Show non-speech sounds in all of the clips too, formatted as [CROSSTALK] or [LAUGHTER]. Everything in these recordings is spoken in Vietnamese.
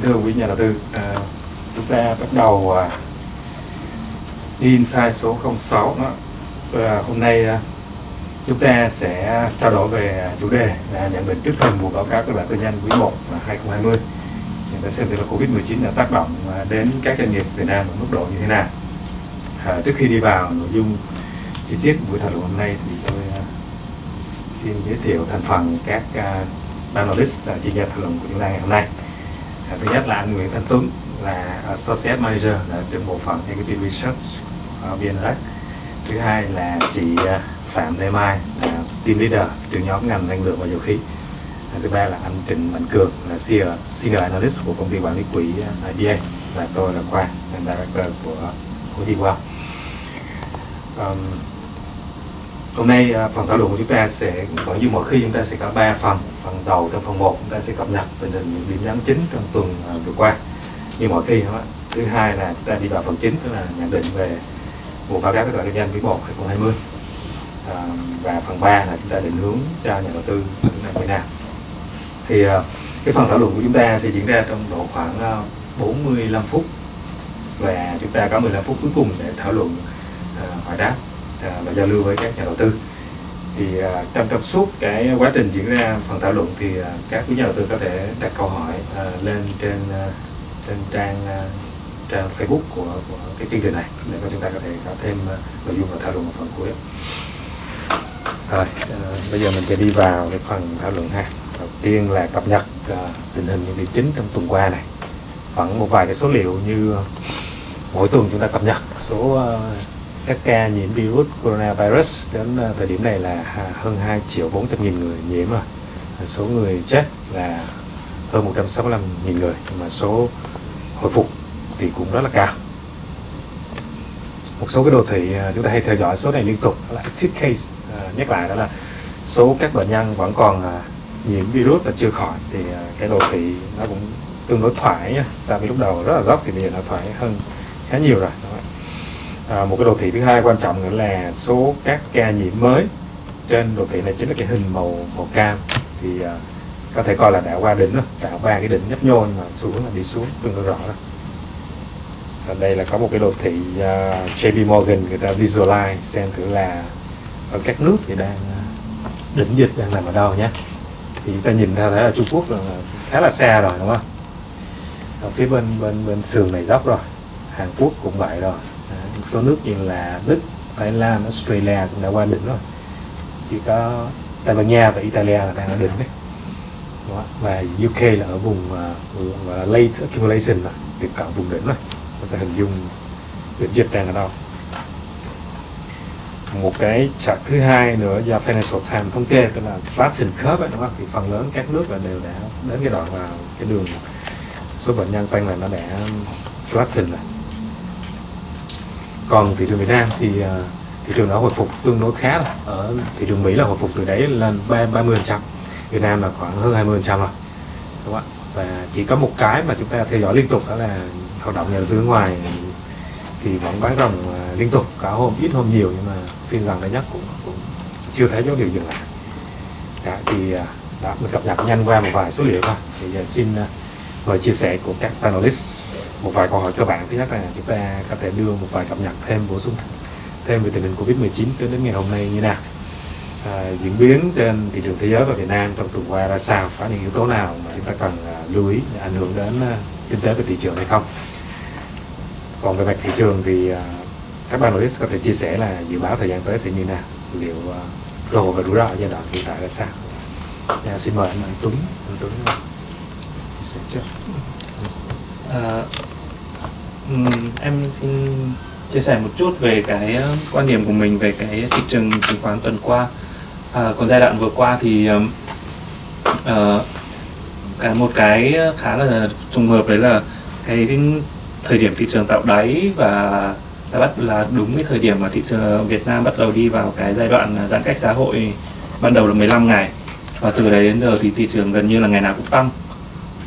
kính thưa quý nhà đầu tư, à, chúng ta bắt đầu à, insight số 06 đó. À, hôm nay à, chúng ta sẽ trao đổi về chủ đề là nhận định trước thềm mùa báo cáo các bản tư nhân quý 1/2020. Chúng ta xem thử là Covid-19 đã tác động à, đến các doanh nghiệp Việt Nam ở mức độ như thế nào. À, trước khi đi vào nội dung chi tiết buổi thảo luận hôm nay thì tôi à, xin giới thiệu thành phần các à, uh, analyst uh, à, chuyên gia thảo luận của chúng ta ngày hôm nay. Thứ nhất là anh Nguyễn Thanh Tuấn là Associate Manager là trưởng bộ phận Equity Research ở VNREX. Thứ hai là chị à, Phạm Lê Mai là Team Leader trưởng nhóm ngành năng lượng và dầu khí. À, thứ ba là anh Trịnh Mạnh Cường là Senior, Senior Analyst của công ty quản lý quỹ à, IBA và tôi là Khoa, là Director của của Well. Um, hôm nay à, phần thảo luận của chúng ta sẽ vẫn như mọi khi chúng ta sẽ có 3 phần phần đầu trong phần 1 chúng ta sẽ cập nhật tình hình những điểm nhấn chính trong tuần à, vừa qua. Như mọi khi đó. thứ hai là chúng ta đi vào phần chính tức là nhận định về vụ báo cáo kết quả kinh doanh quý 1 2020 à, và phần 3 là chúng ta định hướng cho nhà đầu tư những năm như nào. Thì à, cái phần thảo luận của chúng ta sẽ diễn ra trong độ khoảng 45 phút. Và chúng ta có 15 phút cuối cùng để thảo luận uh, hỏi đáp. À, và giao lưu với các nhà đầu tư thì à, trong trong suốt cái quá trình diễn ra phần thảo luận thì à, các quý nhà đầu tư có thể đặt câu hỏi lên trên trên trang trang Facebook của, của cái chương trình này để cho chúng ta có thể có thêm nội dung và thảo luận ở phần cuối. Rồi, bây giờ mình sẽ đi vào cái phần thảo luận ha. Đầu tiên là cập nhật tình hình những điểm chính trong tuần qua này. Vẫn một vài cái số liệu như mỗi tuần chúng ta cập nhật số các ca nhiễm virus coronavirus đến ờ, thời điểm này là à, hơn 2 triệu 400 nghìn người nhiễm rồi. Số người chết là hơn 165 nghìn người mà số hồi phục thì cũng rất là cao. Một số cái đồ thị à, chúng ta hay theo dõi số này liên tục là active case à, nhắc lại đó là số các bệnh nhân vẫn còn nhiễm virus và chưa khỏi thì cái đồ thị nó cũng tương đối thoải nhá. So với lúc đầu rất là dốc thì bây giờ nó thoải hơn khá nhiều rồi à, một cái đồ thị thứ hai quan trọng nữa là số các ca nhiễm mới trên đồ thị này chính là cái hình màu màu cam. Thì à, có thể coi là đã qua đỉnh rồi đã qua cái đỉnh nhấp nhô nhưng mà xu hướng là đi xuống tương đối rõ đó. Ở đây là có một cái đồ thị à, uh, JP Morgan người ta visualize xem thử là ở các nước thì đang à, đỉnh dịch đang nằm ở đâu nhé. Thì chúng ta nhìn ra thấy là Trung Quốc là khá là xa rồi đúng không? Ở phía bên bên bên sườn này dốc rồi Hàn Quốc cũng vậy rồi số nước như là Đức, Thái Lan, Australia cũng đã qua đỉnh rồi. Chỉ có Tây Ban Nha và Italia là đang ở đỉnh đấy. Đó. và UK là ở vùng uh, late accumulation là tiếp cận vùng đỉnh rồi. Chúng ta hình dung đỉnh dịch đang ở đâu. Một cái chart thứ hai nữa do Financial Times thống kê tức là flattening curve ấy, đúng không? thì phần lớn các nước là đều đã đến cái đoạn vào cái đường số bệnh nhân tăng là nó đã flatten rồi còn thị trường Việt Nam thì uh, thị trường đã hồi phục tương đối khá rồi. ở thị trường Mỹ là hồi phục từ đấy lên ba ba mươi trăm. Việt Nam là khoảng hơn 20 trăm rồi. Đúng không ạ? Và chỉ có một cái mà chúng ta theo dõi liên tục đó là hoạt động nhà đầu tư nước ngoài thì vẫn bán rồng à, liên tục cả hôm ít hôm nhiều nhưng mà phiên gần đây nhất cũng, cũng chưa thấy dấu hiệu dừng lại. Đã, thì à, đã mình cập nhật nhanh qua một vài số liệu thôi. Thì giờ xin mời chia sẻ của các panelist một vài câu hỏi cơ bản thứ nhất là chúng ta có thể đưa một vài cập nhật thêm bổ sung thêm về tình hình Covid-19 tới đến ngày hôm nay như nào. À, diễn biến trên thị trường thế giới và Việt Nam trong tuần qua ra sao? Có những yếu tố nào mà chúng ta cần à, lưu ý ảnh hưởng đến à, kinh tế và thị trường hay không? Còn về mặt thị trường thì à, các bạn analyst có thể chia sẻ là dự báo thời gian tới sẽ như nào? Liệu cơ hội và rủi ro ở giai đoạn hiện tại ra sao? À, xin mời anh, anh Tuấn. Anh Tuấn chia sẻ trước. À, em xin chia sẻ một chút về cái ờ, quan điểm của mình về cái thị trường chứng khoán tuần qua. À, còn giai đoạn vừa qua thì uh, ờ, cả một cái khá là trùng hợp đấy là cái thời điểm thị trường tạo đáy và đã bắt là đúng cái thời điểm mà thị trường Việt Nam bắt đầu đi vào cái giai đoạn giãn cách xã hội ban đầu là 15 ngày và từ đấy đến giờ thì thị trường gần như là ngày nào cũng tăng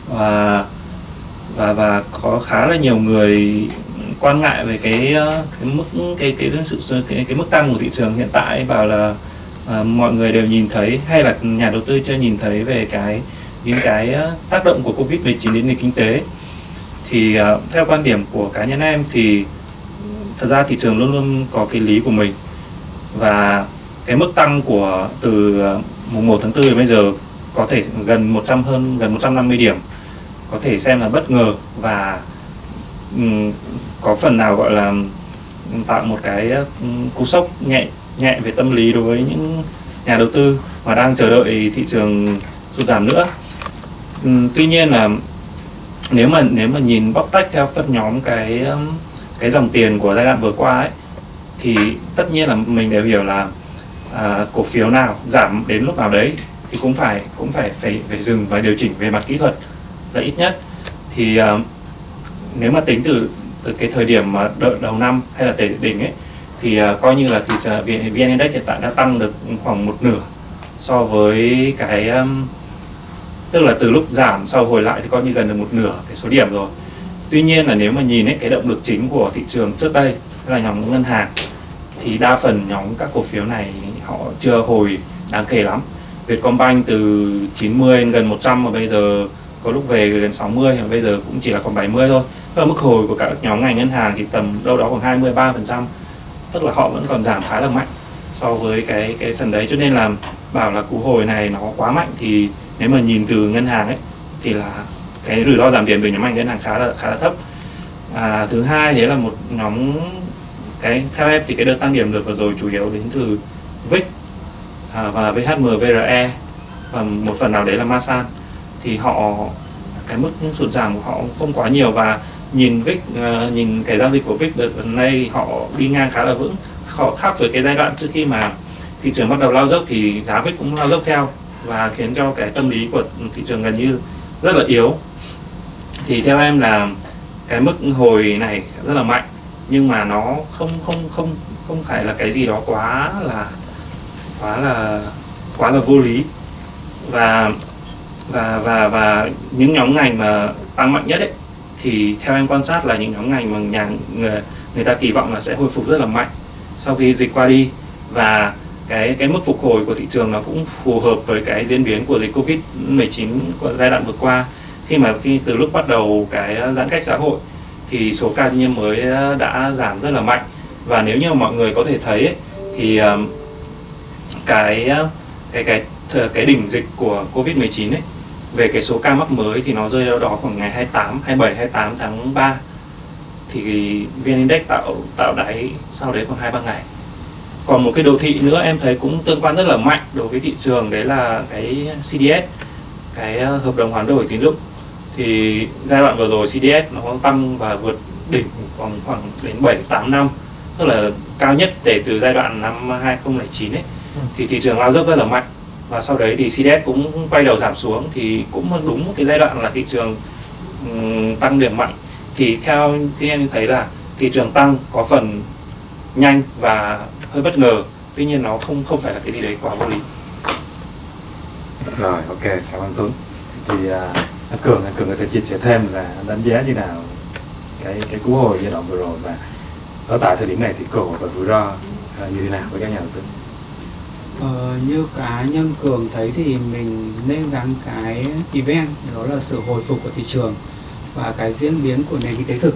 và và và có khá là nhiều người quan ngại về cái ờ, cái mức cái cái cái sự cái, cái mức tăng của thị trường hiện tại bảo là à, mọi người đều nhìn thấy hay là nhà đầu tư chưa nhìn thấy về cái những cái ờ, tác động của Covid-19 đến nền kinh tế. Thì à, theo quan điểm của cá nhân em thì thật ra thị trường luôn luôn có cái lý của mình. Và cái mức tăng của từ mùng 1 tháng 4 đến bây giờ có thể gần 100 hơn gần 150 điểm có thể xem là bất ngờ và um, có phần nào gọi là tạo một cái cú sốc nhẹ nhẹ về tâm lý đối với những nhà đầu tư mà đang chờ đợi thị trường sụt giảm nữa. Um, tuy nhiên là nếu mà nếu mà nhìn bóc tách theo phân nhóm cái cái dòng tiền của giai đoạn vừa qua ấy thì tất nhiên là mình đều hiểu là à, cổ phiếu nào giảm đến lúc nào đấy thì cũng phải cũng phải phải phải dừng và điều chỉnh về mặt kỹ thuật là ít nhất. Thì uh, nếu mà tính từ từ cái thời điểm mà đợi đầu năm hay là đỉnh ấy thì uh, coi như là thì uh, VN Index hiện tại đã tăng được khoảng một nửa so với cái um, tức là từ lúc giảm sau hồi lại thì coi như gần được một nửa cái số điểm rồi. Tuy nhiên là nếu mà nhìn ấy, cái động lực chính của thị trường trước đây là nhóm ngân hàng thì đa phần nhóm các cổ phiếu này họ chưa hồi đáng kể lắm. Vietcombank từ 90 gần 100 mà bây giờ có lúc về gần 60 và bây giờ cũng chỉ là còn 70 thôi. Và mức hồi của các nhóm ngành ngân hàng chỉ tầm đâu đó khoảng 23 phần trăm. Tức là họ vẫn còn giảm khá là mạnh so với cái cái phần đấy. Cho nên là bảo là cú hồi này nó quá mạnh thì nếu mà nhìn từ ngân hàng ấy thì là cái rủi ro giảm tiền về nhóm ngành ngân hàng khá là khá là thấp. À, thứ hai đấy là một nhóm cái theo em thì cái đợt tăng điểm được vừa rồi chủ yếu đến từ VIX à, và VHM VRE và một phần nào đấy là Masan thì họ cái mức sụt giảm của họ không quá nhiều và nhìn VIX uh, ờ, nhìn cái giao dịch của VIX đợt gần đây họ đi ngang khá là vững. Họ khác với cái giai đoạn trước khi mà thị trường bắt đầu lao dốc thì giá VIX cũng lao dốc theo và khiến cho cái tâm lý của thị trường gần như rất là yếu. Thì theo em là cái mức hồi này rất là mạnh nhưng mà nó không không không không phải là cái gì đó quá là quá là quá là vô lý. Và và và và những nhóm ngành mà tăng mạnh nhất ấy thì theo em quan sát là những nhóm ngành mà nhà người, người ta kỳ vọng là sẽ hồi phục rất là mạnh sau khi dịch qua đi. Và cái cái mức phục hồi của thị trường nó cũng phù hợp với cái diễn biến của dịch Covid 19 của giai đoạn vừa qua. Khi mà khi từ lúc bắt đầu cái giãn cách xã hội thì số ca nhiễm mới đã giảm rất là mạnh. Và nếu như mọi người có thể thấy ấy, thì cái cái cái cái đỉnh dịch của Covid 19 ấy về cái số ca mắc mới thì nó rơi đâu đó khoảng ngày 28, 27, 28 tháng 3 thì VN Index tạo tạo đáy sau đấy khoảng 2-3 ngày. Còn một cái đồ thị nữa em thấy cũng tương quan rất là mạnh đối với thị trường đấy là cái CDS cái ờ, hợp đồng hoán đổi tín dụng. Thì giai đoạn vừa rồi CDS nó tăng và vượt đỉnh còn khoảng đến 7 8 năm tức là cao nhất để từ giai đoạn năm 2009 ấy. Ừ. thì thị trường lao dốc rất là mạnh và sau đấy thì CDS cũng quay đầu giảm xuống thì cũng đúng cái giai đoạn là thị trường tăng điểm mạnh. Thì theo thì em thấy là thị trường tăng có phần nhanh và hơi bất ngờ. Tuy nhiên nó không không phải là cái gì đấy quá vô lý. Rồi ok cảm ơn Tuấn. Thì uh, anh Cường anh Cường có thể chia sẻ thêm là đánh giá như nào cái cái cú hồi giai đoạn vừa rồi và ở tại thời điểm này thì cơ hội và rủi ro uh, như thế nào với các nhà đầu tư? Ờ, như cá nhân cường thấy thì mình nên gắn cái event đó là sự hồi phục của thị trường và cái diễn biến của nền kinh tế thực.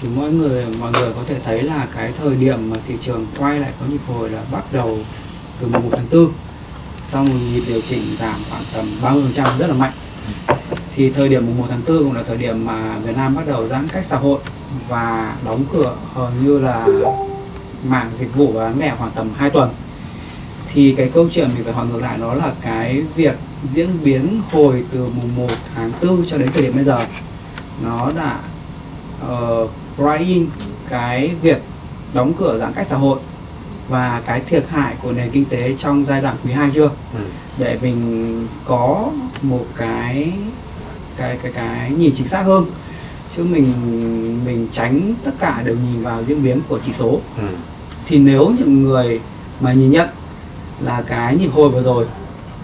Thì mọi người mọi người có thể thấy là cái thời điểm mà thị trường quay lại có nhịp hồi là bắt đầu từ mùng 1 tháng 4 sau một nhịp điều chỉnh giảm khoảng tầm 30% rất là mạnh. Thì thời điểm mùng 1 tháng 4 cũng là thời điểm mà Việt Nam bắt đầu giãn cách xã hội và đóng cửa hầu như là mạng dịch vụ bán lẻ khoảng tầm 2 tuần thì cái câu chuyện mình phải hỏi ngược lại đó là cái việc diễn biến hồi từ mùng 1 tháng 4 cho đến thời điểm bây giờ nó đã uh, price cái việc đóng cửa giãn cách xã hội và cái thiệt hại của nền kinh tế trong giai đoạn quý 2 chưa ừ. để mình có một cái cái cái cái nhìn chính xác hơn chứ mình mình tránh tất cả đều nhìn vào diễn biến của chỉ số ừ. thì nếu những người mà nhìn nhận là cái nhịp hồi vừa rồi,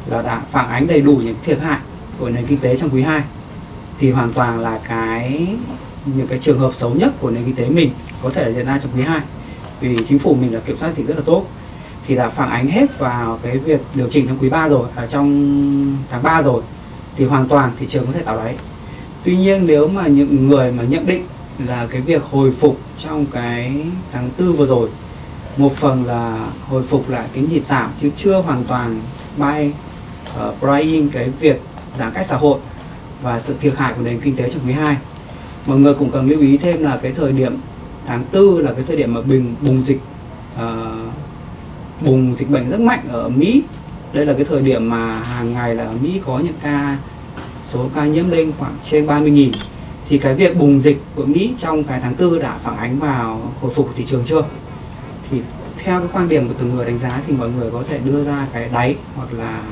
là đã phản ánh đầy đủ những thiệt hại của nền kinh tế trong quý 2 thì hoàn toàn là cái, những cái trường hợp xấu nhất của nền kinh tế mình có thể là diễn ra trong quý 2 vì chính phủ mình là kiểm soát dịch rất là tốt. Thì đã phản ánh hết vào cái việc điều chỉnh trong quý 3 rồi ở trong tháng 3 rồi, thì hoàn toàn thị trường có thể tạo đáy. Tuy nhiên nếu mà những người mà nhận định là cái việc hồi phục trong cái tháng tư vừa rồi một phần là hồi phục lại cái nhịp giảm chứ chưa hoàn toàn bay ờ, uh, buy cái việc giãn cách xã hội và sự thiệt hại của nền kinh tế trong quý 2 mọi người cũng cần lưu ý thêm là cái thời điểm tháng tư là cái thời điểm mà bình bùng dịch uh, bùng dịch bệnh rất mạnh ở Mỹ. Đây là cái thời điểm mà hàng ngày là Mỹ có những ca số ca nhiễm lên khoảng trên 30.000 thì cái việc bùng dịch của Mỹ trong cái tháng tư đã phản ánh vào hồi phục của thị trường chưa? Thì theo cái quan điểm của từng người đánh giá thì mọi người có thể đưa ra cái đáy hoặc là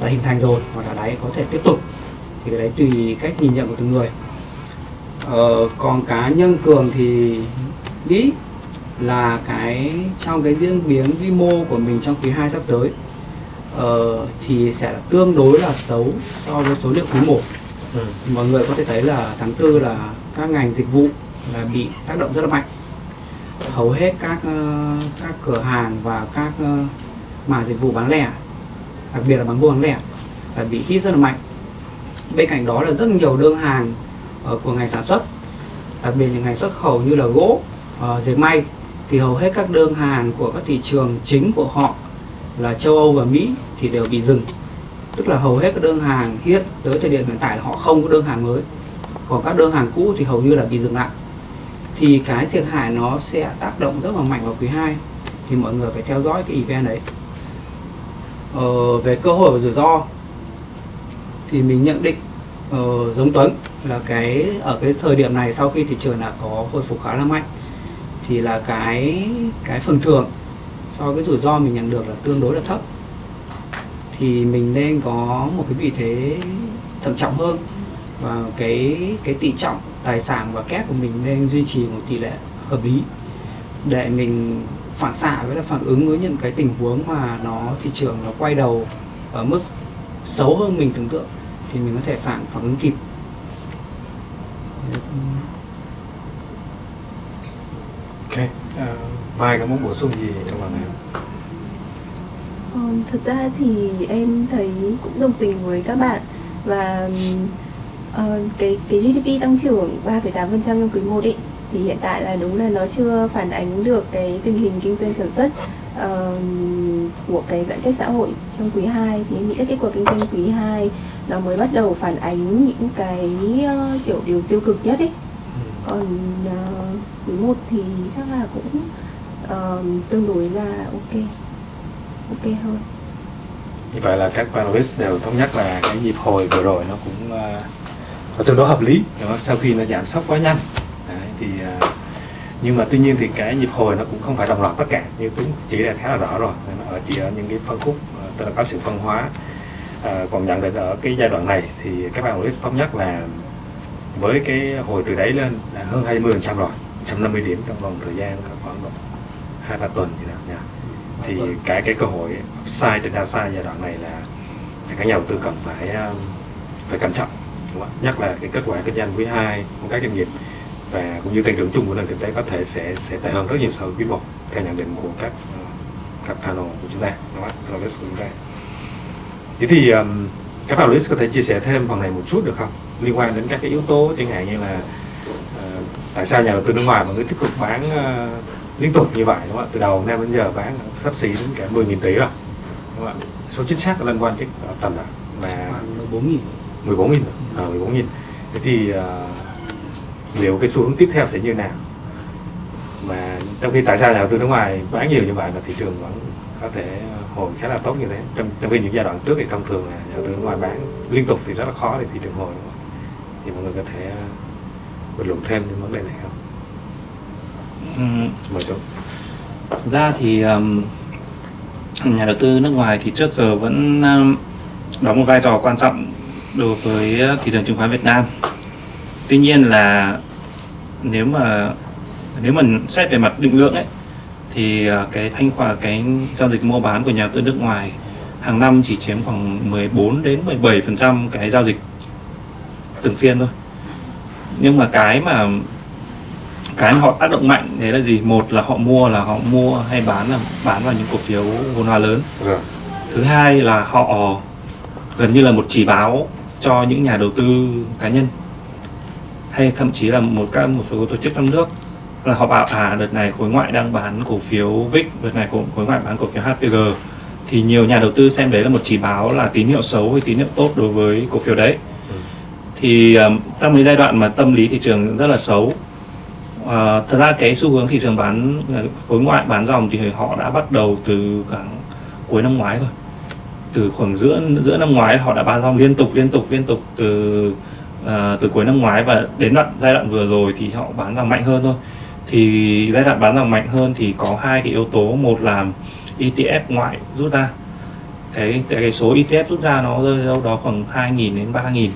đã hình thành rồi hoặc là đáy có thể tiếp tục. Thì cái đấy tùy cách nhìn nhận của từng người. Ờ, còn cá nhân cường thì nghĩ là cái trong cái diễn biến vi mô của mình trong quý 2 sắp tới uh, thì sẽ tương đối là xấu so với số liệu quý 1 ừ. mọi người có thể thấy là tháng tư là các ngành dịch vụ là bị tác động rất là mạnh hầu hết các ờ, các cửa hàng và các ờ, mà dịch vụ bán lẻ, đặc biệt là bán buôn bán lẻ, là bị hit rất là mạnh. Bên cạnh đó là rất nhiều đơn hàng ờ, của ngành sản xuất, đặc biệt những ngành xuất khẩu như là gỗ dệt may, thì hầu hết các đơn hàng của các thị trường chính của họ là châu Âu và Mỹ thì đều bị dừng. Tức là hầu hết các đơn hàng hiện tới thời điểm hiện tại là họ không có đơn hàng mới. Còn các đơn hàng cũ thì hầu như là bị dừng lại thì cái thiệt hại nó sẽ tác động rất là mạnh vào quý 2 thì mọi người phải theo dõi cái event đấy. Ờ, về cơ hội và rủi ro thì mình nhận định uh, giống Tuấn là cái ở cái thời điểm này sau khi thị trường đã có hồi phục khá là mạnh thì là cái cái phần thưởng so với rủi ro mình nhận được là tương đối là thấp. Thì mình nên có một cái vị thế thận trọng hơn và cái cái tỷ trọng tài sản và kép của mình nên duy trì một tỷ lệ hợp lý để mình phản xạ với là phản ứng với những cái tình huống mà nó thị trường nó quay đầu ở mức xấu hơn mình tưởng tượng thì mình có thể phản phản ứng kịp. Ok. Uh, mai có muốn bổ sung gì trong lần này Ờ, thật ra thì em thấy cũng đồng tình với các bạn và uh, cái cái GDP tăng trưởng 3,8% trong quý 1 ấy thì hiện tại là đúng là nó chưa phản ánh được cái tình hình kinh doanh sản xuất uh, của cái giãn cách xã hội trong quý 2 thì em nghĩ là kết quả kinh doanh quý 2 nó mới bắt đầu phản ánh những cái uh, kiểu điều tiêu cực nhất ấy còn uh, quý 1 thì chắc là cũng uh, tương đối là ok ok hơn. Như vậy là các panelist đều thống nhất là cái nhịp hồi vừa rồi nó cũng uh, và tương đối hợp lý. Đó, sau khi nó giảm sốc quá nhanh. Đấy, thì à, nhưng mà tuy nhiên thì cái nhịp hồi nó cũng không phải đồng loạt tất cả như Tuấn chỉ là khá là rõ rồi. Nó ở chỉ ở những cái phân khúc à, tức là có sự phân hóa à, còn nhận định ở cái giai đoạn này thì các bạn analyst thống nhất là với cái hồi từ đấy lên là hơn 20 phần trăm rồi 150 điểm trong vòng thời gian khoảng độ hai ba tuần gì đó nha thì cái cái cơ hội sai trên downside giai đoạn này là các nhà đầu tư cần phải à, phải cẩn trọng? Nhất là cái kết quả kinh doanh quý 2 của các doanh nghiệp và cũng như tăng trưởng chung của nền kinh tế có thể sẽ sẽ tệ hơn rất nhiều so với quý 1 theo nhận định của các các panel của chúng ta. Đúng không? Panelist của chúng ta. Thế thì um, các panelist có thể chia sẻ thêm phần này một chút được không? Liên quan đến các cái yếu tố chẳng hạn như là uh, tại sao nhà đầu tư nước ngoài mà cứ tiếp tục bán uh, liên tục như vậy đúng không ạ? Từ đầu năm đến giờ bán sắp xỉ đến cả 10.000 tỷ rồi. Đúng không ạ? Số chính xác liên quan chắc tầm nào là 14.000 14.000 à, 14.000 thế thì uh, liệu cái xu hướng tiếp theo sẽ như nào? Mà trong khi tại sao nhà đầu tư nước ngoài bán nhiều như vậy mà thị trường vẫn có thể hồi khá là tốt như thế. Trong, trong khi những giai đoạn trước thì thông thường là nhà đầu tư nước ngoài bán liên tục thì rất là khó để thị trường hồi đúng không? thì mọi người có thể bình luận thêm đến vấn đề này không? Mời tôi Thực ra thì um, nhà đầu tư nước ngoài thì trước giờ vẫn um, đóng một vai trò quan trọng đối với thị trường chứng khoán Việt Nam. Tuy nhiên là nếu mà nếu mà xét về mặt định lượng ấy thì uh, cái thanh khoản cái giao dịch mua bán của nhà đầu tư nước ngoài hàng năm chỉ chiếm khoảng 14 đến 17% cái giao dịch từng phiên thôi. Nhưng mà cái mà cái mà họ tác động mạnh đấy là gì một là họ mua là họ mua hay bán là bán vào những cổ phiếu vốn hóa lớn rồi thứ hai là họ gần như là một chỉ báo cho những nhà đầu tư cá nhân. Hay thậm chí là một các một số tổ chức trong nước. Là họ bảo à đợt này khối ngoại đang bán cổ phiếu VIX đợt này khối, khối ngoại bán cổ phiếu HPG thì nhiều nhà đầu tư xem đấy là một chỉ báo là tín hiệu xấu hay tín hiệu tốt đối với cổ phiếu đấy. Ừ. thì um, trong cái giai đoạn mà tâm lý thị trường rất là xấu à, thật ra cái xu hướng thị trường bán khối ngoại bán dòng thì họ đã bắt đầu từ khoảng cuối năm ngoái rồi từ khoảng giữa giữa năm ngoái họ đã bán xong liên tục liên tục liên tục từ à, từ cuối năm ngoái và đến đoạn giai đoạn vừa rồi thì họ bán ra mạnh hơn thôi. Thì giai đoạn bán ra mạnh hơn thì có hai cái yếu tố một là ETF ngoại rút ra. Cái cái, cái số ETF rút ra nó rơi đâu đó khoảng 2.000 đến 3.000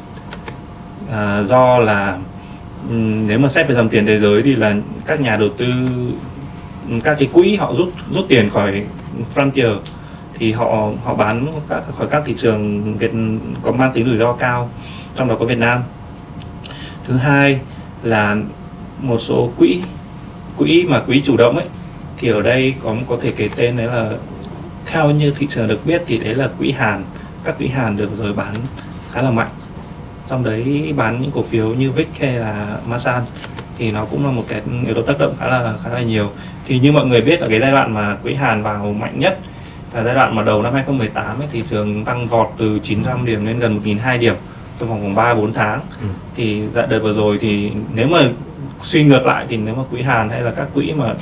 à, do là nếu mà xét về dòng tiền thế giới thì là các nhà đầu tư các cái quỹ họ rút rút tiền khỏi frontier thì họ họ bán các, khỏi các thị trường Việt, có mang tính rủi ro cao, trong đó có Việt Nam. Thứ hai là một số quỹ quỹ mà quỹ chủ động ấy, thì ở đây có có thể kể tên đấy là, theo như thị trường được biết thì đấy là quỹ Hàn. Các quỹ Hàn được rồi bán khá là mạnh. Trong đấy bán những cổ phiếu như VIX hay là Masan thì nó cũng là một cái yếu tố tác động khá là khá là nhiều. Thì như mọi người biết là cái giai đoạn mà quỹ Hàn vào mạnh nhất là giai đoạn mà đầu năm 2018 ấy, thị trường tăng vọt từ 900 điểm lên gần 1.200 điểm trong vòng khoảng 3 4 tháng. Ừ. Thì dạ đợt vừa rồi thì nếu mà suy ngược lại thì nếu mà quỹ Hàn hay là các quỹ mà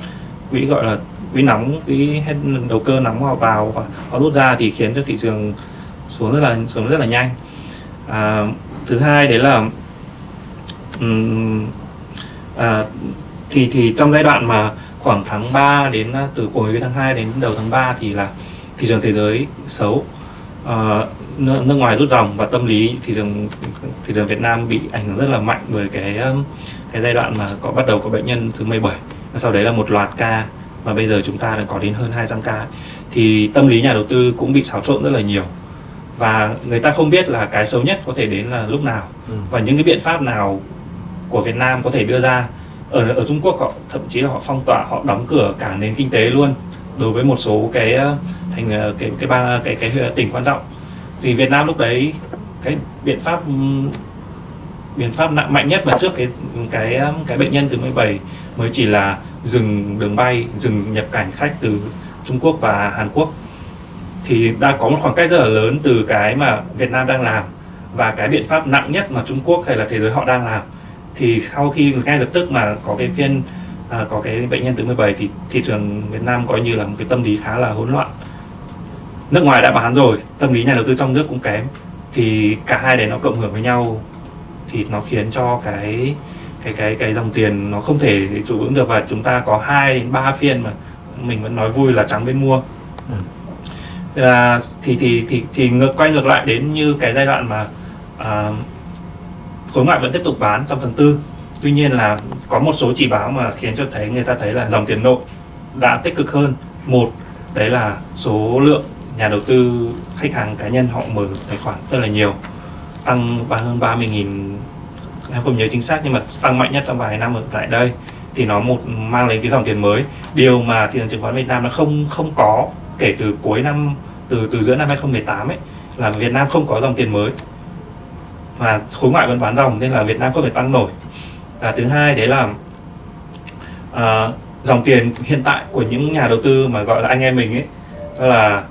quỹ gọi là quỹ nóng, quỹ hết đầu cơ nóng họ vào và họ rút ra thì khiến cho thị trường xuống rất là xuống rất là nhanh. À, thứ hai đấy là ừm, à, thì thì trong giai đoạn mà khoảng tháng 3 đến à, từ cuối tháng 2 đến đầu tháng 3 thì là thị trường thế giới xấu. Ờ, nước, nước ngoài rút dòng và tâm lý thị trường thị trường Việt Nam bị ảnh hưởng rất là mạnh bởi cái um, cái giai đoạn mà có bắt đầu có bệnh nhân thứ 17 và sau đấy là một loạt ca và bây giờ chúng ta đã có đến hơn 200 ca. Thì tâm lý nhà đầu tư cũng bị xáo trộn rất là nhiều. Và người ta không biết là cái xấu nhất có thể đến là lúc nào. Ừ. và những cái biện pháp nào của Việt Nam có thể đưa ra. Ở ở Trung Quốc họ thậm chí là họ phong tỏa họ đóng cửa cả nền kinh tế luôn đối với một số cái ờ, thành ờ, cái cái ba, cái cái ờ, tỉnh quan trọng. Thì Việt Nam lúc đấy, cái biện pháp ừ, biện pháp nặng mạnh nhất mà trước cái cái cái bệnh nhân thứ 17 mới chỉ là dừng đường bay, dừng nhập cảnh khách từ Trung Quốc và Hàn Quốc. Thì đã có một khoảng cách rất là lớn từ cái mà Việt Nam đang làm và cái biện pháp nặng nhất mà Trung Quốc hay là thế giới họ đang làm. Thì sau khi ngay lập tức mà có cái phiên à, có cái bệnh nhân thứ 17 thì thị trường Việt Nam coi như là một cái tâm lý khá là hỗn loạn. Nước ngoài đã bán rồi tâm lý nhà đầu tư trong nước cũng kém. Thì cả hai đấy nó cộng hưởng với nhau thì nó khiến cho cái cái cái cái dòng tiền nó không thể trụ vững được và chúng ta có hai đến ba phiên mà mình vẫn nói vui là trắng bên mua. Ừ. à, thì thì thì thì ngược quay ngược lại đến như cái giai đoạn mà à, khối ngoại vẫn tiếp tục bán trong tháng tư tuy nhiên là có một số chỉ báo mà khiến cho thấy người ta thấy là dòng tiền nội đã tích cực hơn. Một, đấy là số lượng nhà đầu tư, khách hàng cá nhân họ mở tài khoản rất là nhiều, tăng ba hơn 30 nghìn. Em không nhớ chính xác nhưng mà tăng mạnh nhất trong vài năm ở tại đây thì nó một mang đến cái dòng tiền mới. Điều mà thị trường chứng khoán Việt Nam nó không không có kể từ cuối năm, từ từ giữa năm 2018 ấy, là Việt Nam không có dòng tiền mới. Và khối ngoại vẫn bán dòng nên là Việt Nam không thể tăng nổi và thứ hai đấy là à, dòng tiền hiện tại của những nhà đầu tư mà gọi là anh em mình ấy đó là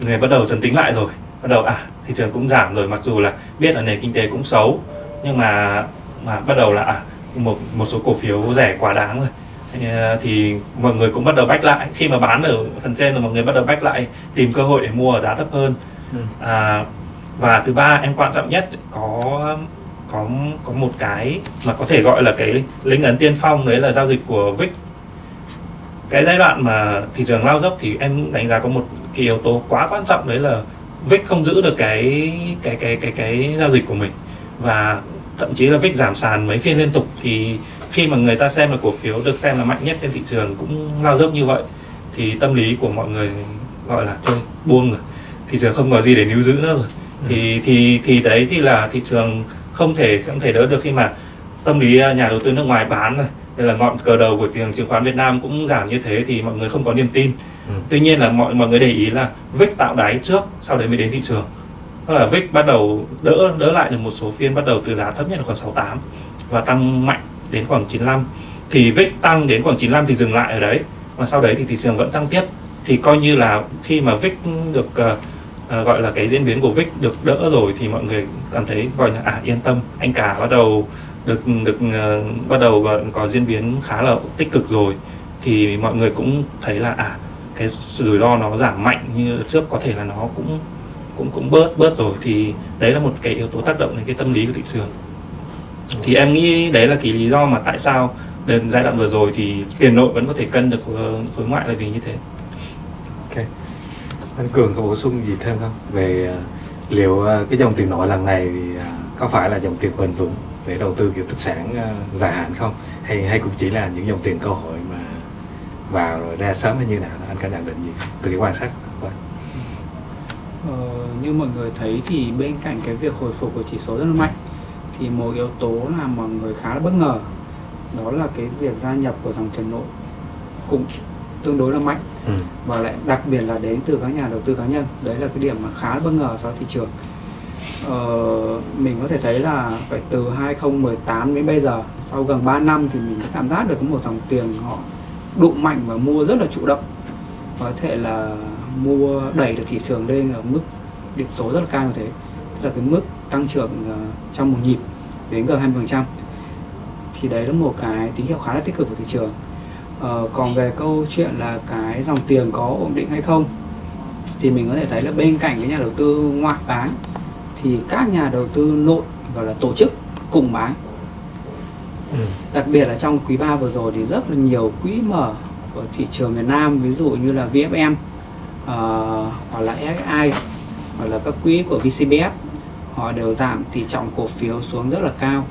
người bắt đầu dần tính lại rồi. Bắt đầu à thị trường cũng giảm rồi mặc dù là biết là nền kinh tế cũng xấu nhưng mà mà bắt đầu là à một một số cổ phiếu rẻ quá đáng rồi. Ờ, thì mọi người cũng bắt đầu bách lại. Khi mà bán ở phần trên rồi mọi người bắt đầu bách lại tìm cơ hội để mua ở giá thấp hơn. Ừ. à, và thứ ba em quan trọng nhất có có có một cái mà có thể gọi là cái lính ấn tiên phong, đấy là giao dịch của VIX cái giai đoạn mà thị trường lao dốc thì em đánh giá có một cái yếu tố quá quan trọng, đấy là VIX không giữ được cái cái cái cái cái giao dịch của mình. Và thậm chí là VIX giảm sàn mấy phiên liên tục thì khi mà người ta xem là cổ phiếu được xem là mạnh nhất trên thị trường cũng lao dốc như vậy, thì tâm lý của mọi người gọi là thôi, buông rồi. Thị trường không có gì để níu giữ nữa rồi. Thì thì thì đấy thì là thị trường không thể không thể đỡ được khi mà tâm lý à, nhà đầu tư nước ngoài bán rồi đây là ngọn cờ đầu của thị trường chứng khoán Việt Nam cũng giảm như thế thì mọi người không có niềm tin. Ừ. tuy nhiên là mọi mọi người để ý là VIX tạo đáy trước sau đấy mới đến thị trường. Tức là VIX bắt đầu đỡ đỡ lại được một số phiên bắt đầu từ giá thấp nhất là khoảng 68 và tăng mạnh đến khoảng 95 thì VIX tăng đến khoảng 95 thì dừng lại ở đấy. Và sau đấy thì thị trường vẫn tăng tiếp. Thì coi như là khi mà VIX được uh, uh, gọi là cái diễn biến của VIX được đỡ rồi thì mọi người cảm thấy gọi là à yên tâm. Anh cả bắt đầu được được uh, bắt đầu có diễn biến khá là tích cực rồi. Thì mọi người cũng thấy là à cái rủi ro nó giảm mạnh như trước có thể là nó cũng cũng cũng bớt bớt rồi. Thì đấy là một cái yếu tố tác động đến cái tâm lý của thị trường. Thì em nghĩ đấy là cái lý do mà tại sao đến giai đoạn vừa rồi thì tiền nội vẫn có thể cân được ờ, khối ngoại là vì như thế. Okay anh cường có bổ sung gì thêm không? Về à, liệu à, cái dòng tiền nội lần này thì à, có phải là dòng tiền bền vững để đầu tư kiểu tích sản dài hạn không? Hay hay cũng chỉ là những dòng tiền cơ hội mà vào rồi ra sớm hay như nào? Anh có nhận định gì từ cái quan sát của anh? Ờ, như mọi người thấy thì bên cạnh cái việc hồi phục của chỉ số rất là mạnh thì một yếu tố là mọi người khá là bất ngờ đó là cái việc gia nhập của dòng tiền nội. Cũng tương đối là mạnh. Ừ. và lại đặc biệt là đến từ các nhà đầu tư cá nhân. Đấy là cái điểm mà khá bất ngờ so với thị trường. Ờ, mình có thể thấy là phải từ 2018 đến bây giờ sau gần 3 năm thì mình đã cảm giác được có một dòng tiền họ đụng mạnh và mua rất là chủ động. Có thể là mua đẩy được thị trường lên ở mức điểm số rất là cao như thế. Tức là cái mức tăng trưởng uh, trong một nhịp đến gần 20% thì đấy là một cái tín hiệu khá là tích cực của thị trường uh, còn về câu chuyện là cái dòng tiền có ổn định hay không thì mình có thể thấy là bên cạnh cái nhà đầu tư ngoại bán thì các nhà đầu tư nội và là tổ chức cùng bán Ừ. đặc biệt là trong quý 3 vừa rồi thì rất là nhiều quỹ mở của thị trường miền Nam ví dụ như là VFM uh, hoặc là SSI hoặc là các quỹ của VCBF họ đều giảm tỷ trọng cổ phiếu xuống rất là cao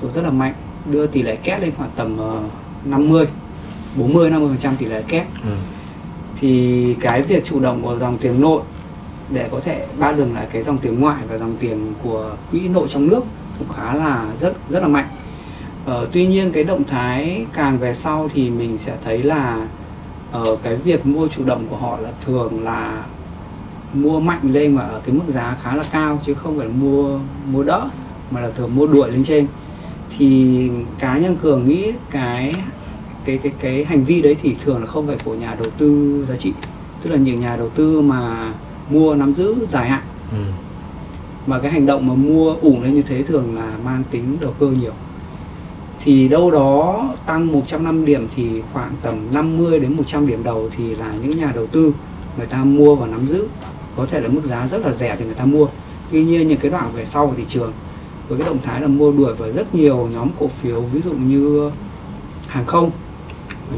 xuống rất là mạnh đưa tỷ lệ kép lên khoảng tầm uh, 50 40 50 phần trăm tỷ lệ kép. Ừ. thì cái việc chủ động của dòng tiền nội để có thể ba đường lại cái dòng tiền ngoại và dòng tiền của quỹ nội trong nước cũng khá là rất rất là mạnh. Ờ, tuy nhiên cái động thái càng về sau thì mình sẽ thấy là ờ, cái việc mua chủ động của họ là thường là mua mạnh lên mà ở cái mức giá khá là cao chứ không phải là mua mua đỡ mà là thường mua đuổi lên trên. Thì cá nhân cường nghĩ cái cái cái cái hành vi đấy thì thường là không phải của nhà đầu tư giá trị. Tức là những nhà đầu tư mà mua nắm giữ dài hạn. Ừ. mà cái hành động mà mua ủng lên như thế thường là mang tính đầu cơ nhiều. Thì đâu đó tăng 105 điểm thì khoảng tầm 50 đến 100 điểm đầu thì là những nhà đầu tư người ta mua và nắm giữ. Có thể là mức giá rất là rẻ thì người ta mua. Tuy nhiên những cái đoạn về sau của thị trường với cái động thái là mua đuổi vào rất nhiều nhóm cổ phiếu ví dụ như hàng không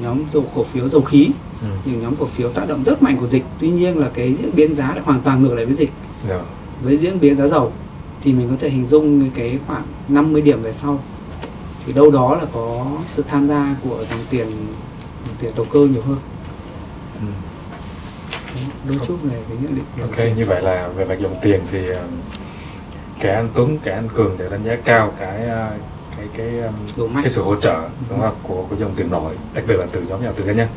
nhóm dầu cổ phiếu dầu khí Ừ. những nhóm cổ phiếu tác động rất mạnh của dịch tuy nhiên là cái diễn biến giá lại hoàn toàn ngược lại với dịch Rồi. với diễn biến giá dầu thì mình có thể hình dung cái khoảng 50 điểm về sau thì đâu đó là có sự tham gia của dòng tiền dòng tiền đầu cơ nhiều hơn Ừ. đôi chút về cái nhận định Ok, như vậy là về mặt dòng tiền thì cả anh Tuấn, cả anh Cường đều đánh giá cao cái uh, cái cái um, mạnh. cái sự hỗ trợ đúng không của của dòng tiền nội, đặc biệt là từ nhóm nhà đầu tư cá nhân.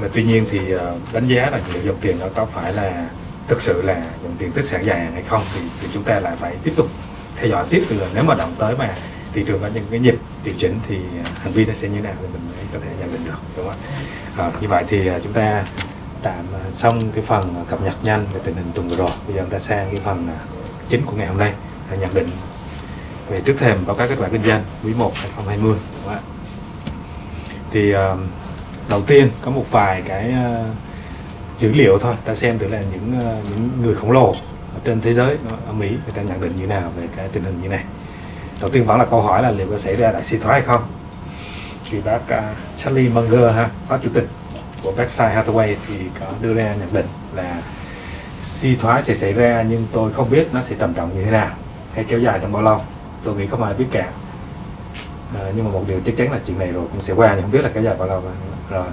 Mà tuy nhiên thì uh, đánh giá là liệu dòng tiền nó có phải là thực sự là dòng tiền tích sản dài hạn hay không thì, thì chúng ta lại phải tiếp tục theo dõi tiếp từ nếu mà động tới mà thị trường có những cái nhịp điều chỉnh thì uh, hành vi nó sẽ như thế nào thì mình mới có thể nhận định được đúng không ạ? À, như vậy thì chúng ta tạm xong cái phần cập nhật nhanh về tình hình tuần vừa rồi bây giờ chúng ta sang cái phần chính của ngày hôm nay là nhận định về trước thềm báo cáo kết quả kinh doanh quý 1 2020 đúng không ạ? thì đầu tiên có một vài cái ờ, dữ liệu thôi ta xem thử là những ờ, những người khổng lồ ở trên thế giới ờ, ở Mỹ người ta nhận định như nào về cái tình hình như này. Đầu tiên vẫn là câu hỏi là liệu có xảy ra đại suy thoái hay không? Thì bác uh, Charlie Munger ha phó chủ tịch của Berkshire Hathaway thì có đưa ra nhận định là suy thoái sẽ xảy ra nhưng tôi không biết nó sẽ trầm trọng như thế nào hay kéo dài trong bao lâu tôi nghĩ không ai biết cả à, nhưng mà một điều chắc chắn là chuyện này rồi cũng sẽ qua nhưng không biết là kéo dài bao lâu rồi.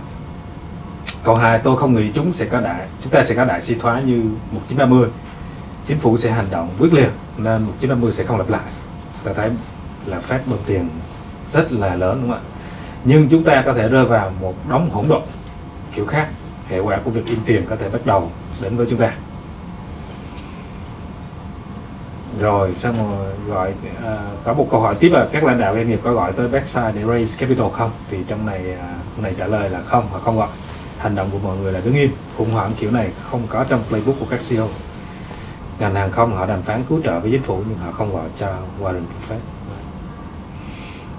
Câu hai tôi không nghĩ chúng sẽ có đại chúng ta sẽ có đại suy thoái như 1930 chính phủ sẽ hành động quyết liệt nên 1950 sẽ không lặp lại. Ta thấy là phát bơm tiền rất là lớn đúng không ạ? Nhưng chúng ta có thể rơi vào một đống hỗn độn kiểu khác. Hệ quả của việc in tiền có thể bắt đầu đến với chúng ta. Rồi xong rồi gọi uh, có một câu hỏi tiếp là các lãnh đạo doanh nghiệp có gọi tới Berkshire để raise capital không? Thì trong này uh, này trả lời là không họ không gọi hành động của mọi người là đứng im khủng hoảng kiểu này không có trong playbook của các CEO ngành hàng không họ đàm phán cứu trợ với chính phủ nhưng họ không gọi cho Warren Buffett.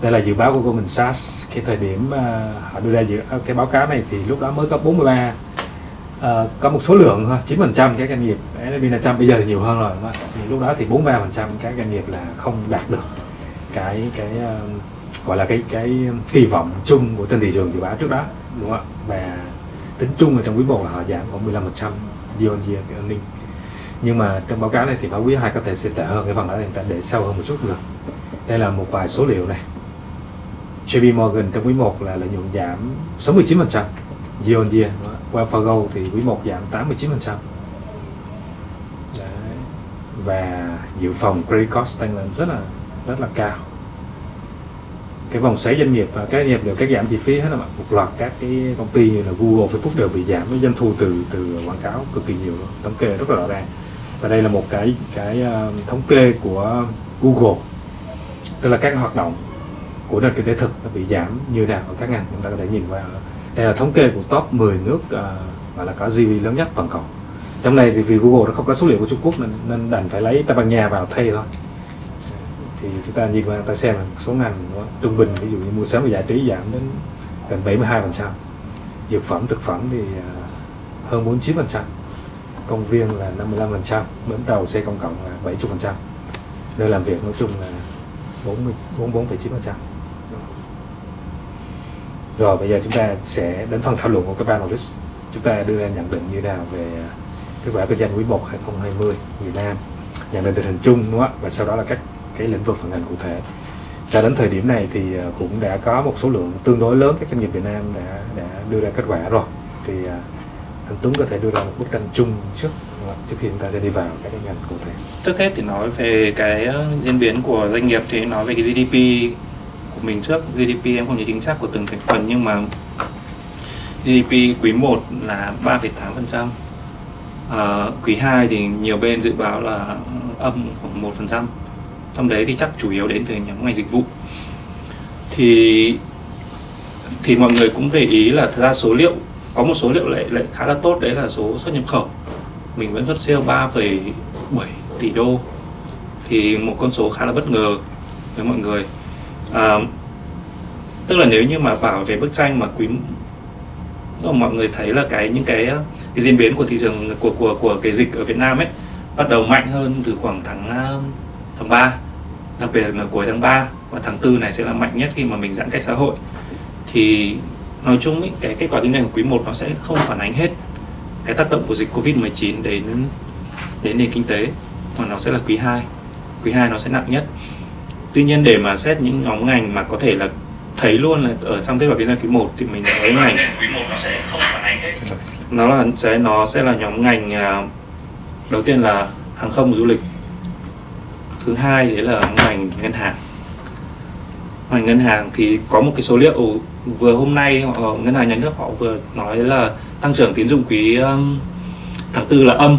Đây là dự báo của Goldman Sachs. Cái thời điểm uh, họ đưa ra dự cái báo cáo này thì lúc đó mới có 43 Ờ, có một số lượng thôi 9 phần trăm các doanh nghiệp. S&P 500 bây giờ thì nhiều hơn rồi thì lúc đó thì 43 phần trăm các doanh nghiệp là không đạt được cái cái uh, gọi là cái cái kỳ vọng chung của trên thị trường dự báo trước đó đúng không ạ? Và tính chung ở trong quý 1 là họ giảm khoảng 15 phần trăm year on year earning. Nhưng mà trong báo cáo này thì báo quý 2 có thể sẽ tệ hơn cái phần đó thì ta để sâu hơn một chút được. Đây là một vài số liệu này. JP Morgan trong quý 1 là lợi nhuận giảm 69% year on year Wells Fargo thì quý 1 giảm 89% Đấy. và dự phòng credit cost tăng lên rất là rất là cao. Cái vòng xoáy doanh nghiệp và các doanh nghiệp đều cắt giảm chi phí hết là một loạt các cái công ty như là Google, Facebook đều bị giảm. Cái doanh thu từ từ quảng cáo cực kỳ nhiều thống kê rất là rõ ràng. Và đây là một cái cái ờ, thống kê của Google. Tức là các hoạt động của nền kinh tế thực nó bị giảm như nào ở các ngành chúng ta có thể nhìn qua đây là thống kê của top 10 nước uh, gọi là có GDP lớn nhất toàn cầu. Trong này thì vì Google nó không có số liệu của Trung Quốc nên, nên đành phải lấy Tây Ban Nha vào thay thôi. Thì chúng ta nhìn qua ta xem là số ngành đó, trung bình ví dụ như mua sắm và giải trí giảm đến gần 72 phần trăm. Dược phẩm thực phẩm thì à, hơn 49 phần trăm. Công viên là 55 phần trăm bến tàu xe công cộng là 70 phần trăm. Nơi làm việc nói chung là 44,9 phần trăm rồi, bây giờ chúng ta sẽ đến phần thảo luận của các panelist. Chúng ta đưa ra nhận định như nào về kết quả kinh doanh quý 1 2020 Việt Nam? Nhận định tình hình chung, đúng không? và sau đó là các cái lĩnh vực phần ngành cụ thể. Cho đến thời điểm này thì à, cũng đã có một số lượng tương đối lớn các doanh nghiệp Việt Nam đã đã đưa ra kết quả rồi. Thì à, anh Tuấn có thể đưa ra một bức tranh chung trước trước khi chúng ta sẽ đi vào các cái ngành cụ thể. Trước hết thì nói về cái à, diễn biến của doanh nghiệp thì nói về cái GDP của mình trước. GDP em không nhớ chính xác của từng thành phần nhưng mà GDP quý 1 là 3,8% à, ờ, quý 2 thì nhiều bên dự báo là âm khoảng 1% trong đấy thì chắc chủ yếu đến từ nhóm ngành dịch vụ. Thì thì mọi người cũng để ý là thật ra số liệu có một số liệu lại lại khá là tốt. Đấy là số xuất nhập khẩu. Mình vẫn xuất siêu 3,7 tỷ đô. Thì một con số khá là bất ngờ với mọi người à, tức là nếu như mà bảo về bức tranh mà quý mà mọi người thấy là cái những cái, ờ, cái diễn biến của thị trường của của của cái dịch ở Việt Nam ấy bắt đầu mạnh hơn từ khoảng tháng ờ, tháng 3 đặc biệt là nửa cuối tháng 3 và tháng 4 này sẽ là mạnh nhất khi mà mình giãn cách xã hội. Thì nói chung ý, cái kết quả kinh doanh của quý 1 nó sẽ không phản ánh hết cái tác động của dịch Covid-19 đến đến nền kinh tế mà nó sẽ là quý 2 quý 2 nó sẽ nặng nhất tuy nhiên để mà xét những nhóm ngành mà có thể là thấy luôn là ở trong kết quả kinh doanh quý 1 thì mình thấy ngành quý 1 nó sẽ không phản ánh hết. Nó là sẽ nó sẽ là nhóm ngành à, đầu tiên là hàng không và du lịch. Thứ hai đấy là ngành ngân hàng. Ngành ngân hàng thì có một cái số liệu vừa hôm nay họ, ngân hàng nhà nước họ vừa nói là tăng trưởng tín dụng quý um, tháng tư là âm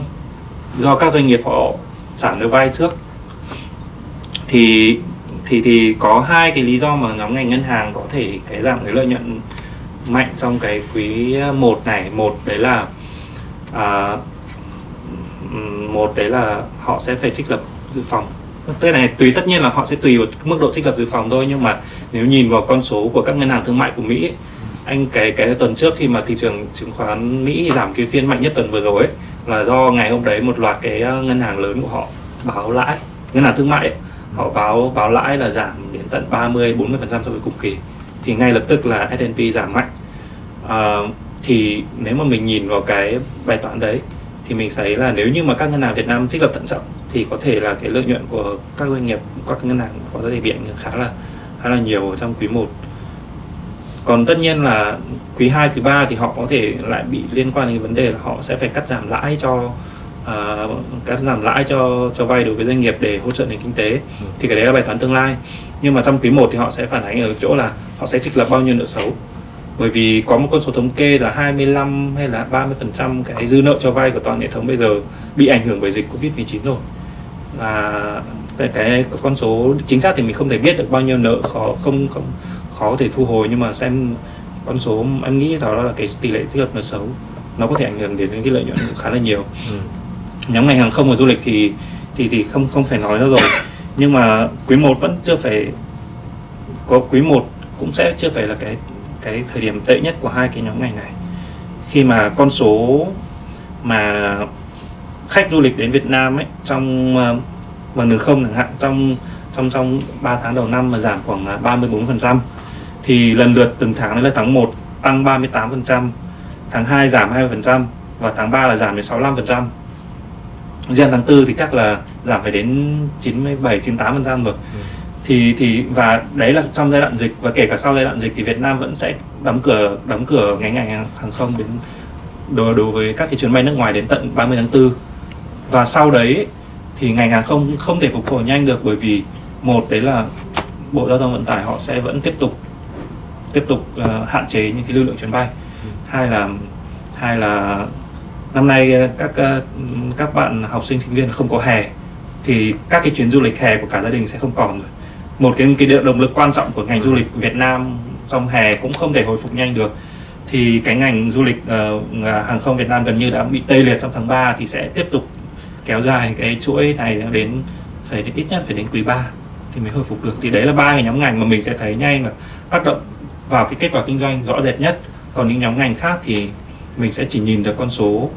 do các doanh nghiệp họ trả nợ vay trước. Thì thì thì có hai cái lý do mà nhóm ngành ngân hàng có thể cái giảm cái lợi nhuận mạnh trong cái quý 1 này. Một đấy là à, một đấy là họ sẽ phải trích lập dự phòng. Tức này tùy tất nhiên là họ sẽ tùy vào mức độ trích lập dự phòng thôi nhưng mà nếu nhìn vào con số của các ngân hàng thương mại của Mỹ ấy, anh cái cái tuần trước khi mà thị trường chứng khoán Mỹ giảm cái phiên mạnh nhất tuần vừa rồi ấy, là do ngày hôm đấy một loạt cái à, ngân hàng lớn của họ báo lãi ngân hàng thương mại ấy, họ báo báo lãi là giảm đến tận 30 40 phần trăm so với cùng kỳ. Thì ngay lập tức là S&P giảm mạnh. À, thì nếu mà mình nhìn vào cái bài toán đấy thì mình thấy là nếu như mà các ngân hàng Việt Nam trích lập thận trọng thì có thể là cái lợi nhuận của các doanh nghiệp các ngân hàng có thể bị ảnh hưởng khá là khá là nhiều trong quý 1 còn tất nhiên là quý 2, quý 3 thì họ có thể lại bị liên quan đến vấn đề là họ sẽ phải cắt giảm lãi cho cắt giảm lãi cho cho vay đối với doanh nghiệp để hỗ trợ nền kinh tế. Ừ. thì cái đấy là bài toán tương lai. Nhưng mà trong quý 1 thì họ sẽ phản ánh ở chỗ là họ sẽ trích lập bao nhiêu nợ xấu. Bởi vì có một con số thống kê là 25 hay là 30 phần trăm cái dư nợ cho vay của toàn hệ thống bây giờ bị ảnh hưởng bởi dịch Covid-19 rồi. Và cái, cái con số chính xác thì mình không thể biết được bao nhiêu nợ khó không không khó có thể thu hồi. Nhưng mà xem con số em nghĩ đó là cái tỷ lệ thiết lập nợ xấu. Nó có thể ảnh hưởng đến cái lợi nhuận khá là nhiều. Ừ nhóm ngành hàng không và du lịch thì thì thì không không phải nói nữa rồi nhưng mà quý 1 vẫn chưa phải có quý 1 cũng sẽ chưa phải là cái cái thời điểm tệ nhất của hai cái nhóm ngành này khi mà con số mà khách du lịch đến Việt Nam ấy trong ờ, bằng đường không chẳng hạn trong trong trong 3 tháng đầu năm mà giảm khoảng 34% thì lần lượt từng tháng đấy là tháng 1 tăng 38%, tháng 2 giảm 20% và tháng 3 là giảm đến 65%. Riêng tháng 4 thì chắc là giảm phải đến 97 98% rồi. Ừ. Thì thì và đấy là trong giai đoạn dịch và kể cả sau giai đoạn dịch thì Việt Nam vẫn sẽ đóng cửa đóng cửa ngành ngành hàng không đến đối đối với các cái chuyến bay nước ngoài đến tận 30 tháng 4. Và sau đấy thì ngành hàng không không thể phục hồi nhanh được bởi vì một đấy là Bộ Giao thông Vận tải họ sẽ vẫn tiếp tục tiếp tục uh, hạn chế những cái lưu lượng chuyến bay. Ừ. Hai là hai là năm nay ờ, các ờ, các bạn học sinh sinh viên không có hè thì các cái chuyến du lịch hè của cả gia đình sẽ không còn rồi. Một cái cái động lực quan trọng của ngành du lịch Việt Nam trong hè cũng không thể hồi phục nhanh được. Thì cái ngành du lịch uh, hàng không Việt Nam gần như đã bị tê liệt trong tháng 3 thì sẽ tiếp tục kéo dài cái chuỗi này đến phải đến ít nhất phải đến quý 3 thì mới hồi phục được. Thì đấy là ba cái nhóm ngành mà mình sẽ thấy nhanh là tác động vào cái kết quả kinh doanh rõ rệt nhất. Còn những nhóm ngành khác thì mình sẽ chỉ nhìn được con số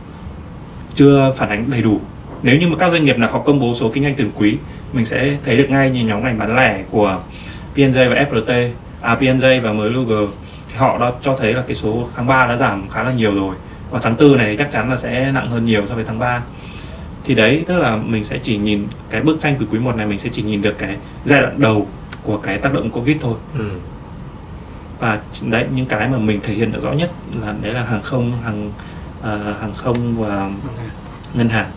chưa phản ánh đầy đủ. Nếu như mà các doanh nghiệp nào họ công bố số kinh doanh từng quý, mình sẽ thấy được ngay như nhóm ngành bán lẻ của PNJ và FRT à PNJ và mới Luger thì họ đã cho thấy là cái số tháng 3 đã giảm khá là nhiều rồi. Và tháng 4 này chắc chắn là sẽ nặng hơn nhiều so với tháng 3 thì đấy, tức là mình sẽ chỉ nhìn cái bức tranh của quý 1 này, mình sẽ chỉ nhìn được cái giai đoạn đầu của cái tác động covid thôi. Ừ và đấy những cái mà mình thể hiện được rõ nhất là đấy là hàng không hàng uh, hàng không và ngân hàng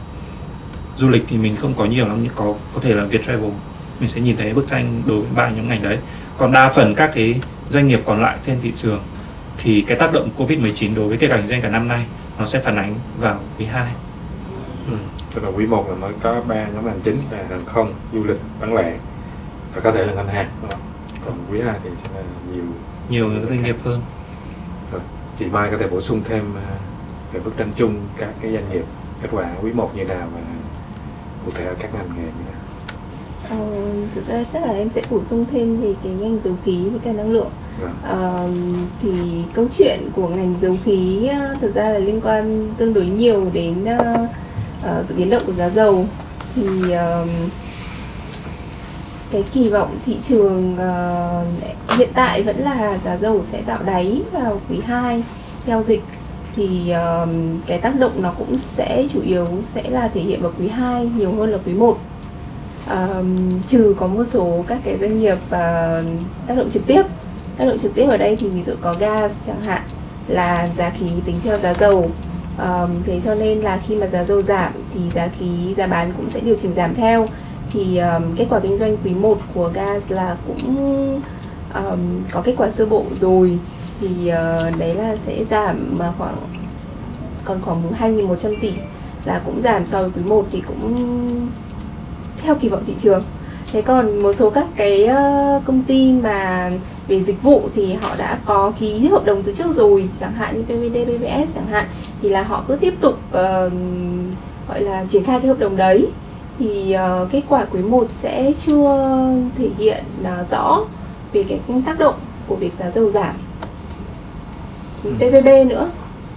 du lịch thì mình không có nhiều lắm nhưng có có thể là Việt Travel mình sẽ nhìn thấy bức tranh đối với ba nhóm ngành đấy còn đa phần các cái doanh nghiệp còn lại trên thị trường thì cái tác động Covid-19 đối với cái cảnh doanh cả năm nay nó sẽ phản ánh vào quý 2 ừ. tức là quý 1 là mới có ba nhóm ngành chính là hàng không du lịch bán lẻ và có thể là ngân hàng đúng không? còn quý 2 thì sẽ là nhiều nhiều những doanh nghiệp hơn. Rồi, chị Mai có thể bổ sung thêm à, về bức tranh chung các cái doanh nghiệp kết quả quý 1 như nào và cụ thể ở các ngành nghề như nào? Ờ, thực ra chắc là em sẽ bổ sung thêm về cái ngành dầu khí với cái năng lượng. Dạ. ờ, thì câu chuyện của ngành dầu khí thực ra là liên quan tương đối nhiều đến uh, uh, sự biến động của giá dầu. Thì uh, cái kỳ vọng thị trường uh, hiện tại vẫn là giá dầu sẽ tạo đáy vào quý 2 theo dịch thì uh, cái tác động nó cũng sẽ chủ yếu sẽ là thể hiện vào quý 2 nhiều hơn là quý 1 uh, ờ, trừ có một số các cái doanh nghiệp uh, tác động trực tiếp tác động trực tiếp ở đây thì ví dụ có gas chẳng hạn là giá khí tính theo giá dầu. Um, thế cho nên là khi mà giá dầu giảm thì giá khí giá bán cũng sẽ điều chỉnh giảm theo thì um, kết quả kinh doanh quý 1 của gas là cũng um, có kết quả sơ bộ rồi. Thì uh, đấy là sẽ giảm mà khoảng còn khoảng 2.100 tỷ là cũng giảm so với quý 1 thì cũng theo kỳ vọng thị trường. Thế còn một số các cái uh, công ty mà về dịch vụ thì họ đã có ký hợp đồng từ trước rồi chẳng hạn như PVD, PVS chẳng hạn thì là họ cứ tiếp tục uh, gọi là triển khai cái hợp đồng đấy thì uh, kết quả quý 1 sẽ chưa thể hiện uh, rõ về cái tác động của việc giá dầu giảm. Ừ. PVB nữa.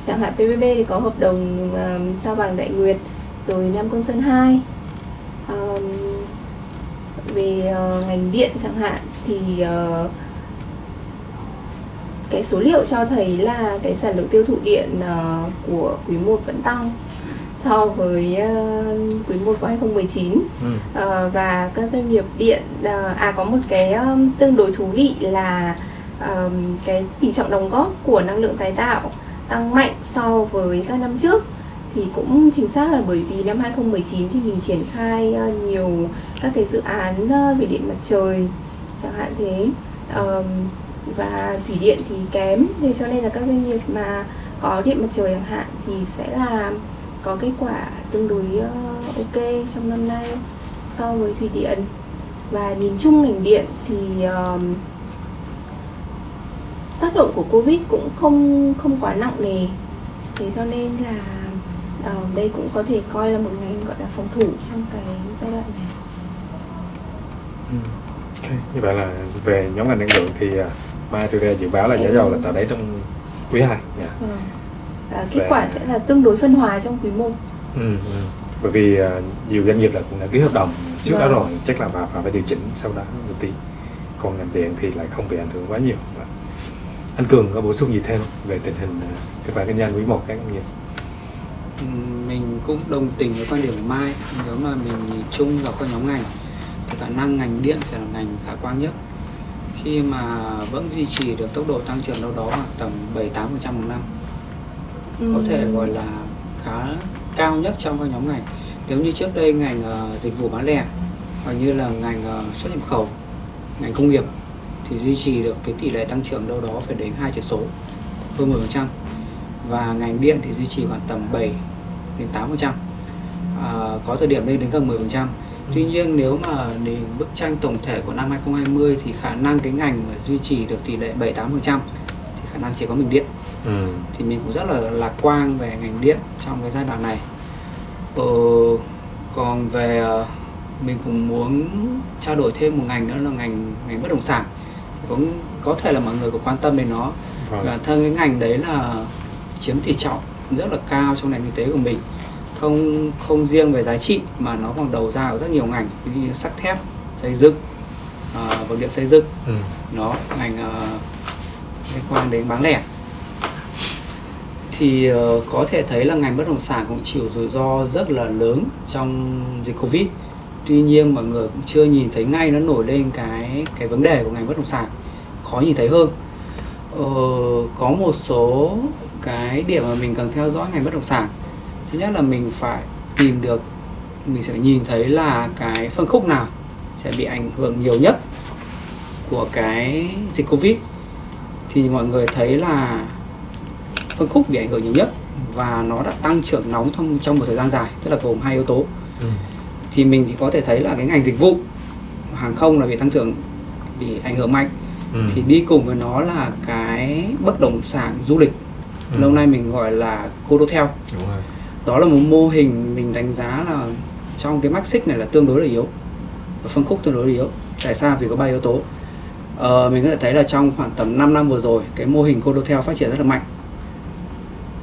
Chẳng hạn PVB thì có hợp đồng uh, sao vàng đại nguyệt rồi Nam Côn Sơn 2 um, về uh, ngành điện chẳng hạn thì uh, cái số liệu cho thấy là cái sản lượng tiêu thụ điện uh, của quý 1 vẫn tăng so với uh, quý 1 của 2019 ừ. uh, và các doanh nghiệp điện uh, à có một cái um, tương đối thú vị là um, cái tỷ trọng đóng góp của năng lượng tái tạo tăng mạnh so với các năm trước. Thì cũng chính xác là bởi vì năm 2019 thì mình triển khai uh, nhiều các cái dự án uh, về điện mặt trời chẳng hạn thế. Um, và thủy điện thì kém thế cho nên là các doanh nghiệp mà có điện mặt trời chẳng hạn thì sẽ là có kết quả tương đối uh, ok trong năm nay so với thủy điện và nhìn chung ngành điện thì uh, tác động của covid cũng không không quá nặng nề thế cho nên là uh, đây cũng có thể coi là một ngành gọi là phòng thủ trong cái giai đoạn này ừ. okay. như vậy là về nhóm ngành năng lượng thì uh, Mai dự báo là giá dầu là tại đấy trong quý 2 yeah. ừ. À, kết quả sẽ là tương đối phân hòa trong quý 1 ừ, ừ. bởi vì uh, nhiều doanh nghiệp là cũng đã ký hợp đồng trước vâng. đó rồi chắc là bà phải điều chỉnh sau đó một tí. Còn ngành điện thì lại không bị ảnh hưởng quá nhiều. Anh cường có bổ sung gì thêm về tình hình kết quả kinh doanh quý một các doanh nghiệp? Mình cũng đồng tình với quan điểm của mai. Nếu mà mình nhìn chung vào các nhóm ngành thì khả năng ngành điện sẽ là ngành khả quan nhất. Khi mà vẫn duy trì được tốc độ tăng trưởng đâu đó khoảng tầm 7-8% một năm ừ. có thể gọi là khá cao nhất trong các nhóm ngành. Nếu như trước đây ngành uh, dịch vụ bán lẻ hoặc như là ngành uh, xuất nhập khẩu ngành công nghiệp thì duy trì được cái tỷ lệ tăng trưởng đâu đó phải đến hai chữ số hơn 10% và ngành điện thì duy trì khoảng tầm 7 đến 8% à, có thời điểm lên đến gần 10% Tuy nhiên nếu mà nhìn bức tranh tổng thể của năm 2020 thì khả năng cái ngành mà duy trì được tỷ lệ 7-8% thì khả năng chỉ có mình điện. Ừ. Thì mình cũng rất là lạc quan về ngành điện trong cái giai đoạn này. Ờ, còn về ờ, mình cũng muốn trao đổi thêm một ngành nữa là ngành ngành bất động sản. Cũng có thể là mọi người có quan tâm đến nó. Vâng. Và thân cái ngành đấy là chiếm tỷ trọng rất là cao trong nền kinh tế của mình không không riêng về giá trị mà nó còn đầu ra ở rất nhiều ngành ví như sắt thép xây dựng uh, vật liệu xây dựng ừ. nó ngành uh, liên quan đến bán lẻ thì uh, có thể thấy là ngành bất động sản cũng chịu rủi ro rất là lớn trong dịch covid. Tuy nhiên mọi người cũng chưa nhìn thấy ngay nó nổi lên cái cái vấn đề của ngành bất động sản khó nhìn thấy hơn. Uh, có một số cái điểm mà mình cần theo dõi ngành bất động sản. Thứ nhất là mình phải tìm được mình sẽ nhìn thấy là cái phân khúc nào sẽ bị ảnh hưởng nhiều nhất của cái dịch covid. Thì mọi người thấy là phân khúc bị ảnh hưởng nhiều nhất và nó đã tăng trưởng nóng trong trong một thời gian dài tức là gồm hai yếu tố. Ừ. thì mình thì có thể thấy là cái ngành dịch vụ hàng không là bị tăng trưởng bị ảnh hưởng mạnh. Ừ. thì đi cùng với nó là cái bất động sản du lịch. Ừ. lâu nay mình gọi là codotel Đúng rồi. Đó là một mô hình mình đánh giá là trong cái max này là tương đối là yếu. Và phân khúc tương đối là yếu. Tại sao? Vì có ba yếu tố. Ờ, mình có thể thấy là trong khoảng tầm 5 năm vừa rồi cái mô hình Codotel phát triển rất là mạnh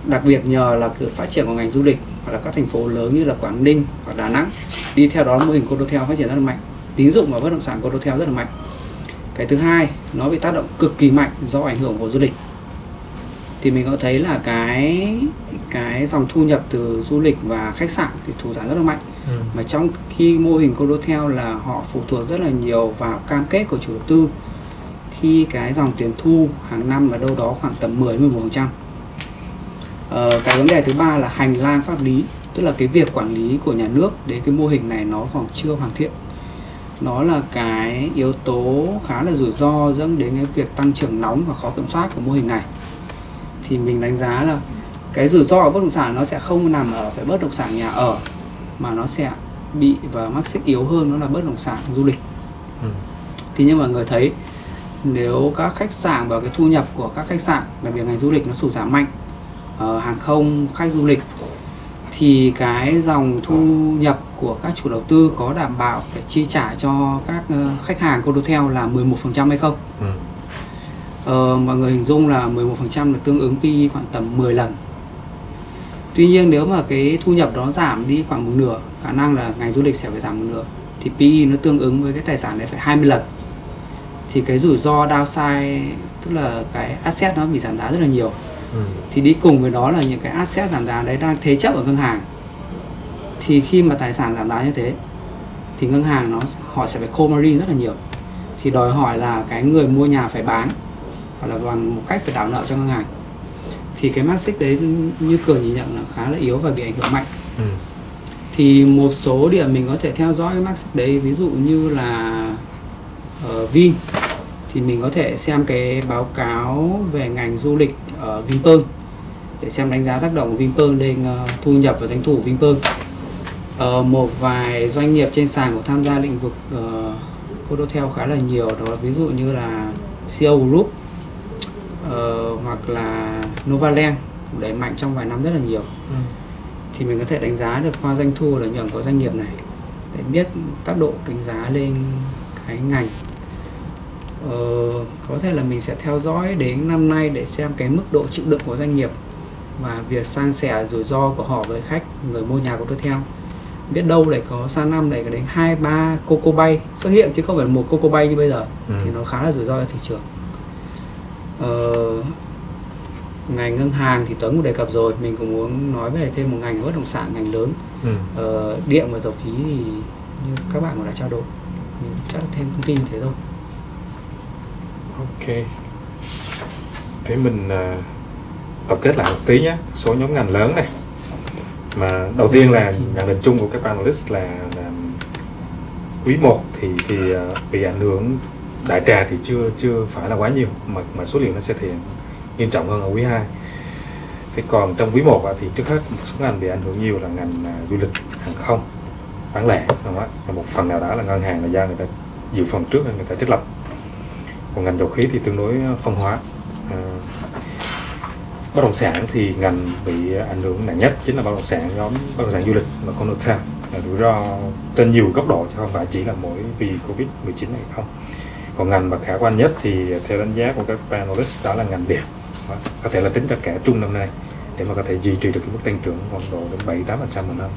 đặc biệt nhờ là sự phát triển của ngành du lịch hoặc là các thành phố lớn như là Quảng Ninh hoặc Đà Nẵng đi theo đó mô hình Codotel phát triển rất là mạnh tín dụng và bất động sản Codotel rất là mạnh. Cái thứ hai nó bị tác động cực kỳ mạnh do ảnh hưởng của du lịch. Thì mình có thấy là cái cái dòng thu nhập từ du lịch và khách sạn thì thủ giảm rất là mạnh. Ừ. mà trong khi mô hình Condotel là họ phụ thuộc rất là nhiều vào cam kết của chủ đầu tư khi cái dòng tiền thu hàng năm là đâu đó khoảng tầm 10 11 phần trăm ờ, cái vấn đề thứ ba là hành lang pháp lý tức là cái việc quản lý của nhà nước đến cái mô hình này nó còn chưa hoàn thiện. Nó là cái yếu tố khá là rủi ro dẫn đến cái việc tăng trưởng nóng và khó kiểm soát của mô hình này. Thì mình đánh giá là cái rủi ro của bất động sản nó sẽ không nằm ở phải bất động sản nhà ở mà nó sẽ bị và mắc xích yếu hơn nó là bất động sản du lịch. Ừ. thì như mọi người thấy nếu các khách sạn và cái thu nhập của các khách sạn đặc biệt ngành du lịch nó sụt giảm mạnh ở hàng không khách du lịch thì cái dòng thu nhập của các chủ đầu tư có đảm bảo để chi trả cho các ờ, khách hàng condotel là 11% hay không? Ừ. Ờ, mọi người hình dung là 11% là tương ứng PE khoảng tầm 10 lần Tuy nhiên nếu mà cái thu nhập đó giảm đi khoảng một nửa khả năng là ngành du lịch sẽ phải giảm một nửa thì PE nó tương ứng với cái tài sản đấy phải 20 lần thì cái rủi ro downside tức là cái asset nó bị giảm giá rất là nhiều ừ. thì đi cùng với đó là những cái asset giảm giá đấy đang thế chấp ở ngân hàng. Thì khi mà tài sản giảm giá như thế thì ngân hàng nó họ sẽ phải khô margin rất là nhiều. Thì đòi hỏi là cái người mua nhà phải bán hoặc là bằng một cách phải đảo nợ cho ngân hàng. Thì cái xích đấy như cường nhìn nhận là khá là yếu và bị ảnh hưởng mạnh. Ừ. thì một số điểm mình có thể theo dõi cái xích đấy ví dụ như là ở Vin thì mình có thể xem cái báo cáo về ngành du lịch ở Vinpearl để xem đánh giá tác động của Vinpearl lên uh, thu nhập và doanh thu của Vinpearl Ờ, một vài doanh nghiệp trên sàn cũng tham gia lĩnh vực uh, Codotel khá là nhiều đó là ví dụ như là CO Group ờ, hoặc là Novaland cũng đẩy mạnh trong vài năm rất là nhiều. Ừ. thì mình có thể đánh giá được qua doanh thu lợi nhuận của doanh nghiệp này để biết tác độ đánh giá lên cái ngành ờ, có thể là mình sẽ theo dõi đến năm nay để xem cái mức độ chịu đựng của doanh nghiệp và việc san sẻ rủi ro của họ với khách người mua nhà của tôi theo biết đâu lại có sang năm lại có đến hai ba coco bay xuất hiện chứ không phải một coco bay như bây giờ Ừ. thì nó khá là rủi ro cho thị trường ờ, ngành ngân hàng thì Tuấn cũng đề cập rồi mình cũng muốn nói về thêm một ngành bất động sản ngành lớn Ừ. ờ, điện và dầu khí thì như các bạn cũng đã trao đổi mình chắc thêm thông tin như thế thôi Ok. Thế mình uh, tổng kết lại một tí nhé. Số nhóm ngành lớn này. Mà đầu tiên là nhận định chung của các panelist là, là quý 1 thì thì à, bị ảnh hưởng đại trà thì chưa chưa phải là quá nhiều mà mà số liệu nó sẽ thì hiện nghiêm trọng hơn ở quý 2. Thế còn trong quý 1 thì trước hết một số ngành bị ảnh hưởng nhiều là ngành à, du lịch, hàng không, bán lẻ, đúng không ạ? Một phần nào đó là ngân hàng là do người ta dự phòng trước nên người ta trích lập còn ngành dầu khí thì tương đối ờ, phân hóa. À, bất động sản thì ngành bị ảnh hưởng nặng nhất chính là bất động sản nhóm bất động sản du lịch và condotel là rủi ro trên nhiều góc độ chứ không phải chỉ là mỗi vì covid 19 này không. Còn ngành mà khả quan nhất thì theo đánh giá của các panelist đó là ngành điện. Có thể là tính cho cả trung năm nay để mà có thể duy trì được cái mức tăng trưởng khoảng độ đến 7 8 phần trăm một năm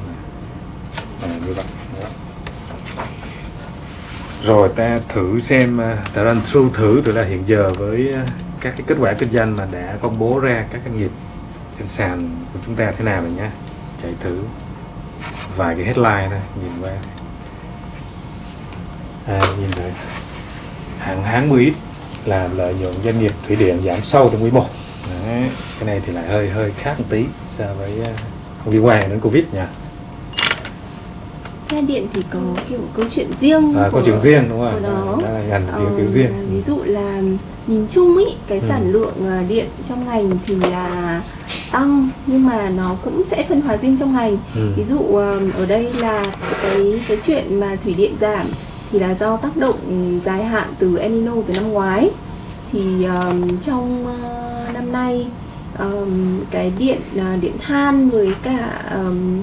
à, là ờ, như vậy. Đó rồi ta thử xem ờ, ta run through thử từ là hiện giờ với ờ, các cái kết quả kinh doanh mà đã công bố ra các doanh nghiệp trên sàn của chúng ta thế nào rồi nhá. Chạy thử vài cái headline này nhìn qua. À, nhìn thấy hàng hán 10 là lợi nhuận doanh nghiệp thủy điện giảm sâu trong quý 1 Đấy, cái này thì lại hơi hơi khác một tí so với ờ, không liên quan đến covid nha. Xe điện thì có kiểu câu chuyện riêng à, của- chuyện riêng đúng không đó. Là ngành Ờ, kiểu, riêng. ví dụ là nhìn chung ý cái Ừ. sản lượng ờ, điện trong ngành thì là tăng nhưng mà nó cũng sẽ phân hóa riêng trong ngành. Ừ. ví dụ ờ, ở đây là cái cái chuyện mà thủy điện giảm thì là do tác động dài hạn từ El Nino từ năm ngoái. Thì ờm, trong ờ, năm nay ờm, cái điện ờ, điện than với cả ờm,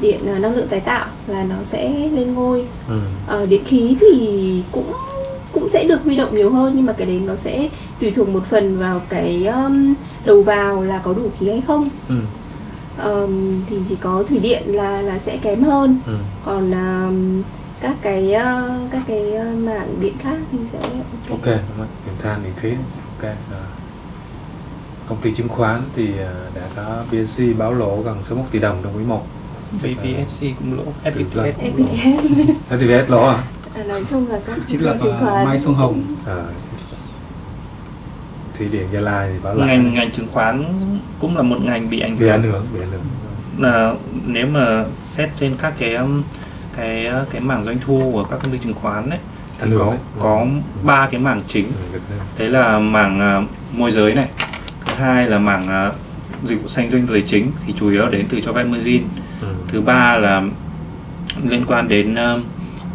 điện ờ, năng lượng tái tạo là nó sẽ lên ngôi Ừ. Ờ, điện khí thì cũng cũng sẽ được huy động nhiều hơn nhưng mà cái đấy nó sẽ tùy thuộc một phần vào cái um, đầu vào là có đủ khí hay không Ừ. Ờm, thì chỉ có thủy điện là là sẽ kém hơn Ừ. còn um, các cái ờ, các cái mảng điện khác thì sẽ Ok, điện than, điện khí. Ok. Rồi. Công ty chứng khoán thì ờ, đã có BSC báo lỗ gần 61 tỷ đồng trong quý 1. VPSC cũng lỗ FPTS cũng lỗ. FPTS FTVS lỗ à? À, nói chung là các chính là chứng khoán Mai Sông Hồng Ờ. Thủy điện Gia Lai thì báo lại. ngành ngành chứng khoán cũng là một ngành bị ảnh bị ảnh hưởng hưởng, bị ảnh hưởng. là nếu mà xét trên các cái um, cái cái mảng doanh thu của các công ty chứng khoán ấy thì hưởng có đấy. có ba cái mảng chính Ừ, đấy. là mảng à, môi giới này thứ hai là mảng à, dịch vụ xanh doanh tài chính thì chủ yếu đến từ cho vay margin Ừ. thứ ba là liên quan đến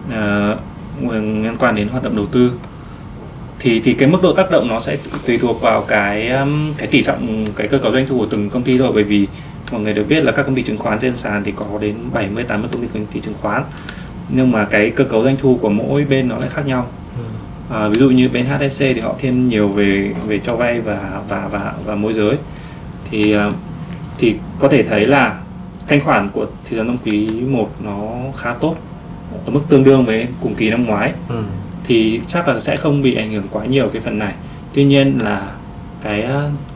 uh, liên quan đến hoạt động đầu tư. Thì thì cái mức độ tác động nó sẽ tùy thuộc vào cái cái tỷ trọng cái cơ cấu doanh thu của từng công ty thôi. Bởi vì mọi người đều biết là các công ty chứng khoán trên sàn thì có đến 70 80 công ty công ty chứng khoán. Nhưng mà cái cơ cấu doanh thu của mỗi bên nó lại khác nhau. Ừ. À, ví dụ như bên HSC thì họ thiên nhiều về về cho vay và và và và môi giới. Thì à, thì có thể thấy là thanh khoản của thị trường năm quý 1 nó khá tốt ở mức tương đương với cùng kỳ năm ngoái. Ừ. thì chắc là sẽ không bị ảnh hưởng quá nhiều cái phần này. Tuy nhiên là cái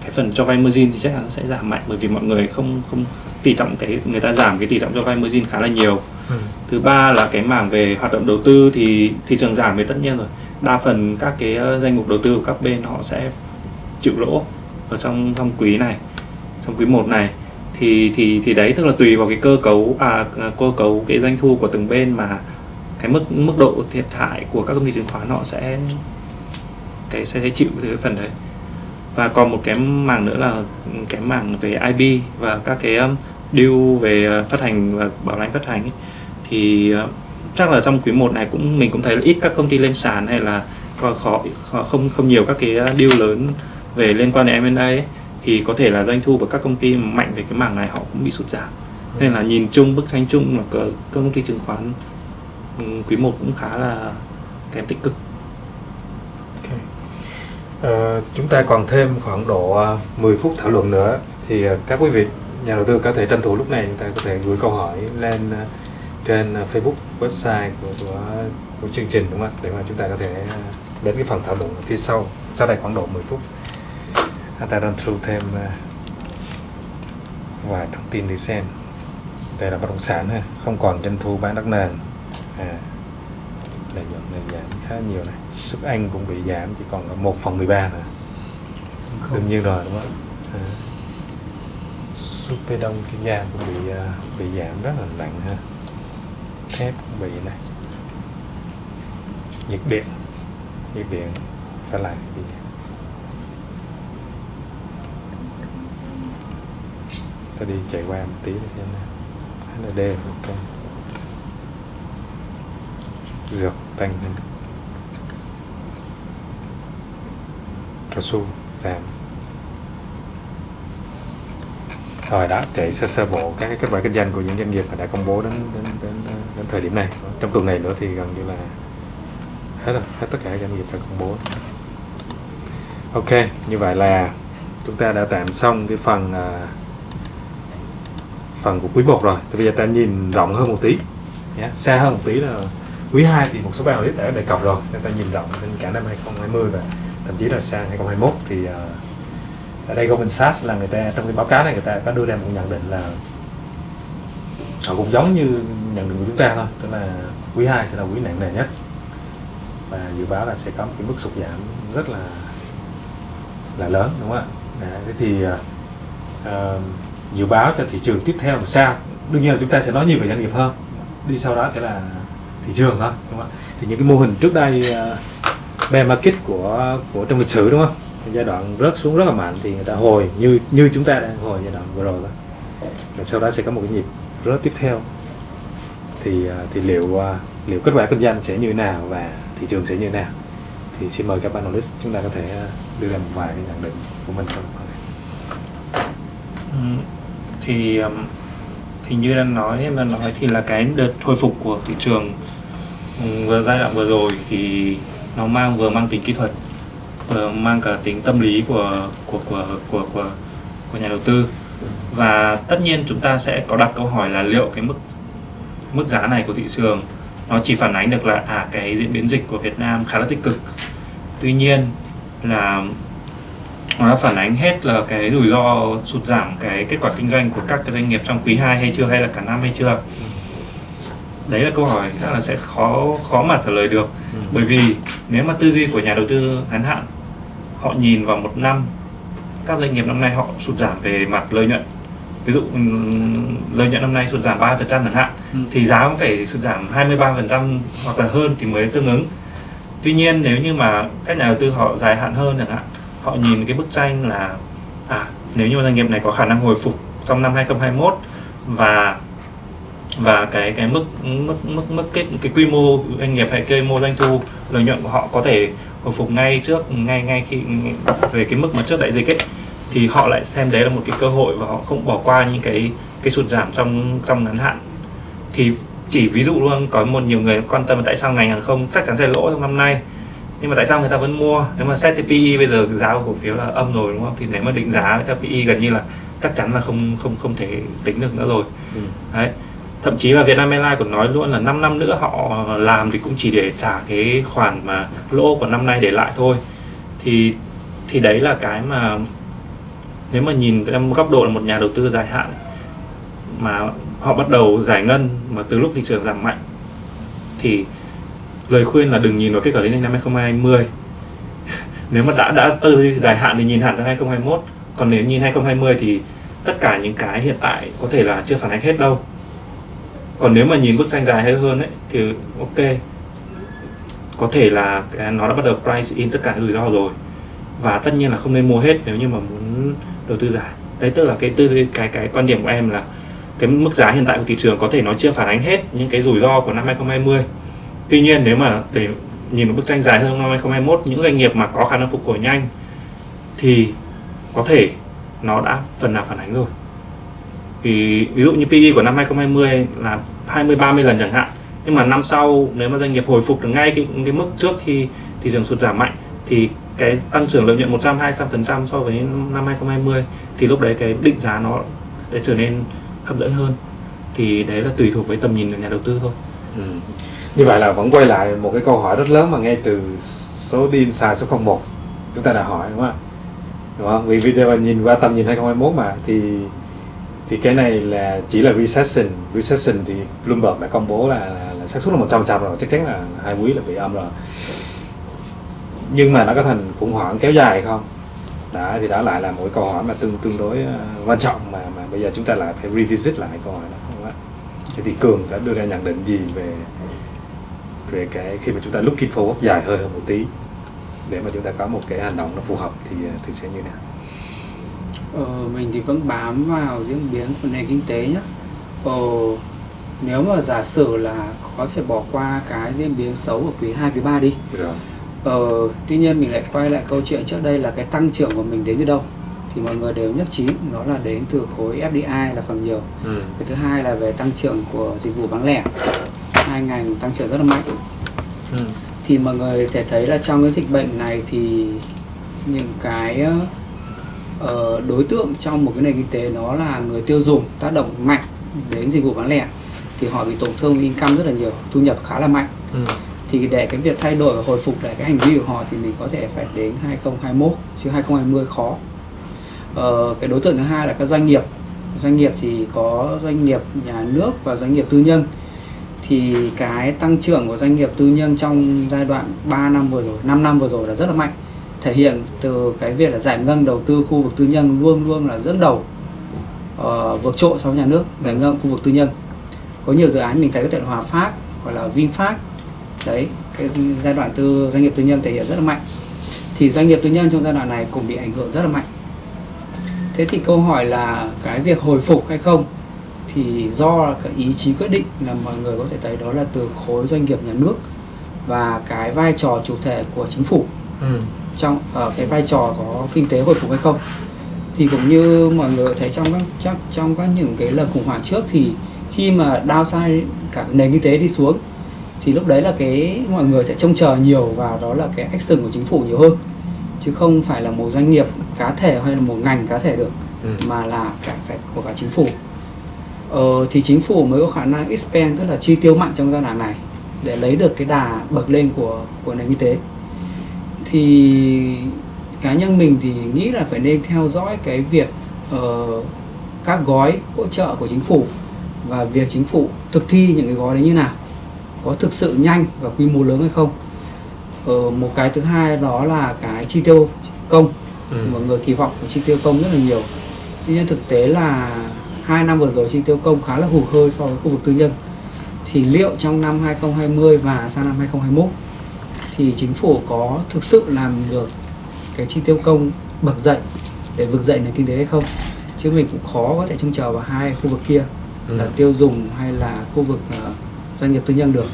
cái phần cho vay margin thì chắc chắn sẽ giảm mạnh bởi vì mọi người không không tỷ trọng cái người ta giảm cái tỷ trọng cho vay margin khá là nhiều. Ừ. thứ ba là cái mảng về hoạt động đầu tư thì thị trường giảm thì tất nhiên rồi. Đa phần các cái danh mục đầu tư của các bên họ sẽ chịu lỗ ở trong trong quý này trong quý 1 này thì thì thì đấy tức là tùy vào cái cơ cấu à, à cơ cấu cái doanh thu của từng bên mà cái mức mức độ thiệt hại của các công ty chứng khoán họ sẽ cái sẽ, sẽ chịu cái phần đấy. Và còn một cái mảng nữa là cái mảng về IB và các cái um, deal về uh, phát hành và bảo lãnh phát hành ấy, thì uh, chắc là trong quý 1 này cũng mình cũng thấy là ít các công ty lên sàn hay là có khó, khó không không nhiều các cái uh, deal lớn về liên quan đến M&A ấy, thì có thể là doanh thu của các công ty mạnh về cái mảng này họ cũng bị sụt giảm. Nên là nhìn chung bức tranh chung là các công ty chứng khoán ừ, quý 1 cũng khá là kém tích cực. Ờ, chúng ta còn thêm khoảng độ ờ, 10 phút thảo luận nữa thì ờ, các quý vị nhà đầu tư có thể tranh thủ lúc này chúng ta có thể gửi câu hỏi lên ờ, trên Facebook website của, của của chương trình đúng không ạ? Để mà chúng ta có thể đến cái phần thảo luận phía sau. Sau đây khoảng độ 10 phút ta run through thêm ờ, vài thông tin để xem. Đây là bất động sản ha không còn doanh thu bán đất nền. À, lợi nhuận này giảm khá nhiều này. Xuất Anh cũng bị giảm chỉ còn 1 phần 13 nữa đương nhiên rồi đúng không? À. Super Đông Kiên Giang cũng bị à, bị giảm rất là nặng ha. Thép cũng bị này. Nhiệt điện. Nhiệt điện phải lại bị sẽ đi chạy qua một tí để xem nào HND ok. Dược tăng hơn cao su giảm rồi đó chạy sơ sơ bộ các cái kết quả kinh doanh của những doanh nghiệp mà đã công bố đến đến đến, đến thời điểm này. Trong tuần này nữa thì gần như là hết rồi hết tất cả các doanh nghiệp đã công bố. Ok như vậy là chúng ta đã tạm xong cái phần uh, phần của quý 1 rồi. Thì bây giờ ta nhìn rộng hơn một tí. Nhé xa hơn một tí là quý 2 thì một số bạn analyst đã đề cập rồi. Nên ta nhìn rộng đến cả năm 2020 và thậm chí là sang 2021 thì uh, ở đây Goldman Sachs là người ta trong cái báo cáo này người ta có đưa ra một nhận định là họ cũng giống như nhận định của chúng ta thôi tức là quý 2 sẽ là quý nặng nề nhất. Và dự báo là sẽ có một cái mức sụt giảm rất là là lớn đúng không ạ? Đấy, thế thì uh, dự báo cho thị trường tiếp theo là sao? Đương nhiên là chúng ta sẽ nói nhiều về doanh nghiệp hơn. Đi sau đó sẽ là thị trường thôi đúng không ạ? Thì những cái mô hình trước đây uh, bear market của của trong lịch sử đúng không? Giai đoạn rớt xuống rất là mạnh thì người ta hồi như như chúng ta đang hồi giai đoạn vừa rồi đó. Và sau đó sẽ có một cái nhịp rớt tiếp theo. Thì uh, thì liệu uh, liệu kết quả kinh doanh sẽ như nào và thị trường sẽ như nào? Thì xin mời các analyst chúng ta có thể đưa ra một vài cái nhận định của mình trong. Ừ, thì um, thì như đang nói em đang nói thì là cái đợt hồi phục của thị trường ừ, vừa giai đoạn vừa rồi thì nó mang vừa mang tính kỹ thuật vừa mang cả tính tâm lý của của của của của, của nhà đầu tư. Và tất nhiên chúng ta sẽ có đặt câu hỏi là liệu cái mức mức giá này của thị trường nó chỉ phản ánh được là à cái diễn biến dịch của Việt Nam khá là tích cực. Tuy nhiên là nó đã phản ánh hết là cái rủi ro sụt giảm cái kết quả kinh doanh của các cái doanh nghiệp trong quý 2 hay chưa hay là cả năm hay chưa đấy là câu hỏi rất là sẽ khó khó mà trả lời được Ừ. bởi vì nếu mà tư duy của nhà đầu tư ngắn hạn họ nhìn vào một năm các doanh nghiệp năm nay họ sụt giảm về mặt lợi nhuận ví dụ ừm, lợi nhuận năm nay sụt giảm 3% chẳng hạn Ừ. thì giá cũng phải sụt giảm 23% hoặc là hơn thì mới tương ứng tuy nhiên nếu như mà các nhà đầu tư họ dài hạn hơn chẳng hạn họ nhìn cái bức tranh là à nếu như doanh nghiệp này có khả năng hồi phục trong năm 2021 và và cái cái mức mức mức mức cái cái quy mô doanh nghiệp hay quy mô doanh thu, lợi nhuận của họ có thể hồi phục ngay trước, ngay ngay khi về cái mức mà trước đại dịch ấy, thì họ lại xem đấy là một cái cơ hội và họ không bỏ qua những cái cái sụt giảm trong trong ngắn hạn. Thì chỉ ví dụ luôn, có một nhiều người quan tâm là tại sao ngành hàng không chắc chắn sẽ lỗ trong năm nay nhưng mà tại sao người ta vẫn mua? Nếu mà xét PE bây giờ giá của cổ phiếu là âm rồi đúng không? Thì nếu mà định giá theo PE gần như là chắc chắn là không không không thể tính được nữa rồi. Ừ. đấy. Thậm chí là Vietnam Airlines còn nói luôn là 5 năm nữa họ làm thì cũng chỉ để trả cái khoản mà lỗ của năm nay để lại thôi. Thì thì đấy là cái mà nếu mà nhìn em góc độ là một nhà đầu tư dài hạn mà họ bắt đầu giải ngân mà từ lúc thị trường giảm mạnh thì lời khuyên là đừng nhìn vào kết quả đến năm 2020 [LAUGHS] nếu mà đã đã tư dài hạn thì nhìn hạn sang 2021 còn nếu nhìn 2020 thì tất cả những cái hiện tại có thể là chưa phản ánh hết đâu. Còn nếu mà nhìn bức tranh dài hơn ấy, thì ok. Có thể là nó đã bắt đầu price in tất cả rủi ro rồi. Và tất nhiên là không nên mua hết nếu như mà muốn đầu tư dài. Đấy, tức là cái tư cái cái quan điểm của em là cái mức giá hiện tại của thị trường có thể nó chưa phản ánh hết những cái rủi ro của năm 2020 tuy nhiên, nếu mà để nhìn một bức tranh dài hơn năm 2021 những doanh nghiệp mà có khả năng phục hồi nhanh thì có thể nó đã phần nào phản ánh rồi. Thì ví dụ như PE của năm 2020 là 20 30 lần chẳng hạn, nhưng mà năm sau nếu mà doanh nghiệp hồi phục được ngay cái cái mức trước khi thị trường sụt giảm mạnh thì cái tăng trưởng lợi nhuận 100 200 phần trăm so với năm 2020 thì lúc đấy cái định giá nó sẽ trở nên hấp dẫn hơn. Thì đấy là tùy thuộc với tầm nhìn của nhà đầu tư thôi. Ừ. Như vậy là vẫn quay lại một cái câu hỏi rất lớn mà ngay từ số đi inside số 01 chúng ta đã hỏi đúng không? Ạ? Đúng không? Vì video mà nhìn qua tầm nhìn 2021 mà thì thì cái này là chỉ là recession. Recession thì Bloomberg đã công bố là, là, là xác suất là 100 trăm rồi chắc chắn là hai quý là bị âm rồi. Nhưng mà nó có thành khủng hoảng kéo dài không? Đó thì đó lại là một câu hỏi mà tương tương đối uh, quan trọng mà mà bây giờ chúng ta lại phải revisit lại câu hỏi đó không ạ? Thế thì cường đã đưa ra nhận định gì về về cái khi mà chúng ta looking forward dài hơi hơn một tí để mà chúng ta có một cái hành động nó phù hợp thì uh, thì sẽ như nào Ờ, mình thì vẫn bám vào diễn biến của nền kinh tế nhé. Ờ, nếu mà giả sử là có thể bỏ qua cái diễn biến xấu của quý 2, quý 3 đi. rồi Ờ, tuy nhiên mình lại quay lại câu chuyện trước đây là cái tăng trưởng của mình đến từ đâu? Thì mọi người đều nhất trí đó là đến từ khối FDI là phần nhiều. ừ. Cái thứ hai là về tăng trưởng của dịch vụ bán lẻ. Hai ngành tăng trưởng rất là mạnh. Ừ. thì mọi người thể thấy là trong cái dịch bệnh này thì những cái ờ, đối tượng trong một cái nền kinh tế nó là người tiêu dùng tác động mạnh đến dịch vụ bán lẻ thì họ bị tổn thương income rất là nhiều thu nhập khá là mạnh Ừ. thì để cái việc thay đổi và hồi phục lại cái hành vi của họ thì mình có thể phải đến 2021 chứ 2020 khó ờ, cái đối tượng thứ hai là các doanh nghiệp doanh nghiệp thì có doanh nghiệp nhà nước và doanh nghiệp tư nhân thì cái tăng trưởng của doanh nghiệp tư nhân trong giai đoạn 3 năm vừa rồi, 5 năm vừa rồi là rất là mạnh. Thể hiện từ cái việc là giải ngân đầu tư khu vực tư nhân luôn luôn là dẫn đầu uh, vượt trội so với nhà nước giải ngân khu vực tư nhân. Có nhiều dự án mình thấy có thể là Hòa Phát hoặc là VinFast. Đấy, cái giai đoạn tư doanh nghiệp tư nhân thể hiện rất là mạnh. Thì doanh nghiệp tư nhân trong giai đoạn này cũng bị ảnh hưởng rất là mạnh. Thế thì câu hỏi là cái việc hồi phục hay không thì do cái ý chí quyết định là mọi người có thể thấy đó là từ khối doanh nghiệp nhà nước và cái vai trò chủ thể của chính phủ Ừ. trong ở cái vai trò có kinh tế hồi phục hay không thì cũng như mọi người thấy trong các chắc trong các những cái lần khủng hoảng trước thì khi mà downside cả nền kinh tế đi xuống thì lúc đấy là cái mọi người sẽ trông chờ nhiều vào đó là cái action của chính phủ nhiều hơn chứ không phải là một doanh nghiệp cá thể hay là một ngành cá thể được Ừ. mà là cả phải của cả chính phủ ờ, thì chính phủ mới có khả năng expand tức là chi tiêu mạnh trong giai đoạn này để lấy được cái đà bậc lên của của nền kinh tế. Thì cá nhân mình thì nghĩ là phải nên theo dõi cái việc ờ, các gói hỗ trợ của chính phủ và việc chính phủ thực thi những cái gói đấy như nào có thực sự nhanh và quy mô lớn hay không. Ờ, một cái thứ hai đó là cái chi tiêu công. Ừ. mọi người kỳ vọng của chi tiêu công rất là nhiều. Tuy nhiên thực tế là hai năm vừa rồi chi tiêu công khá là hụt hơi so với khu vực tư nhân. Thì liệu trong năm 2020 và sang năm 2021 thì chính phủ có thực sự làm được cái chi tiêu công bật dậy để vực dậy nền kinh tế hay không? Chứ mình cũng khó có thể trông chờ vào hai khu vực kia Ừ. là tiêu dùng hay là khu vực ờ, doanh nghiệp tư nhân được.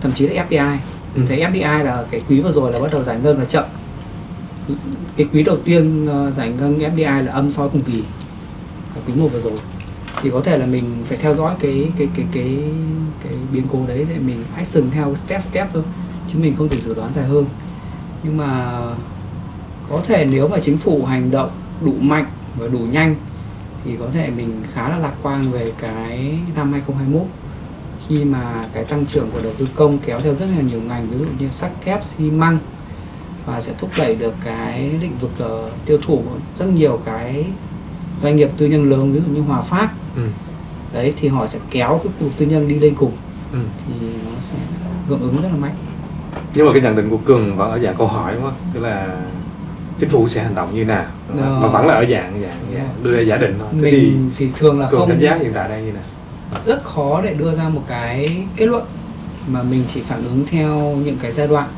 Thậm chí là FDI mình Ừ. thấy FDI là cái quý vừa rồi là bắt đầu giải ngân là chậm. Cái quý đầu tiên ờ, giải ngân FDI là âm so với cùng kỳ quý một vừa rồi. Thì có thể là mình phải theo dõi cái cái cái cái cái biến cố đấy để mình action theo step step thôi chứ mình không thể dự đoán dài hơn. Nhưng mà có thể nếu mà chính phủ hành động đủ mạnh và đủ nhanh thì có thể mình khá là lạc quan về cái năm 2021 khi mà cái tăng trưởng của đầu tư công kéo theo rất là nhiều ngành ví dụ như sắt thép xi măng và sẽ thúc đẩy được cái lĩnh vực uh, tiêu thụ rất nhiều cái doanh nghiệp tư nhân lớn ví dụ như Hòa Phát. Ừ. đấy thì họ sẽ kéo cái khu vực tư nhân đi lên cùng. Ừ. thì nó sẽ hưởng ứng rất là mạnh. Nhưng mà cái nhận định của cường vẫn ở dạng câu hỏi không? Tức là chính phủ sẽ hành động như nào? Ờ. mà vẫn là ở dạng dạng, dạng đưa ra giả định thôi. Thế thì mình thì thường là cường không đánh giá hiện tại đang như nào? Rất khó để đưa ra một cái kết luận mà mình chỉ phản ứng theo những cái giai đoạn.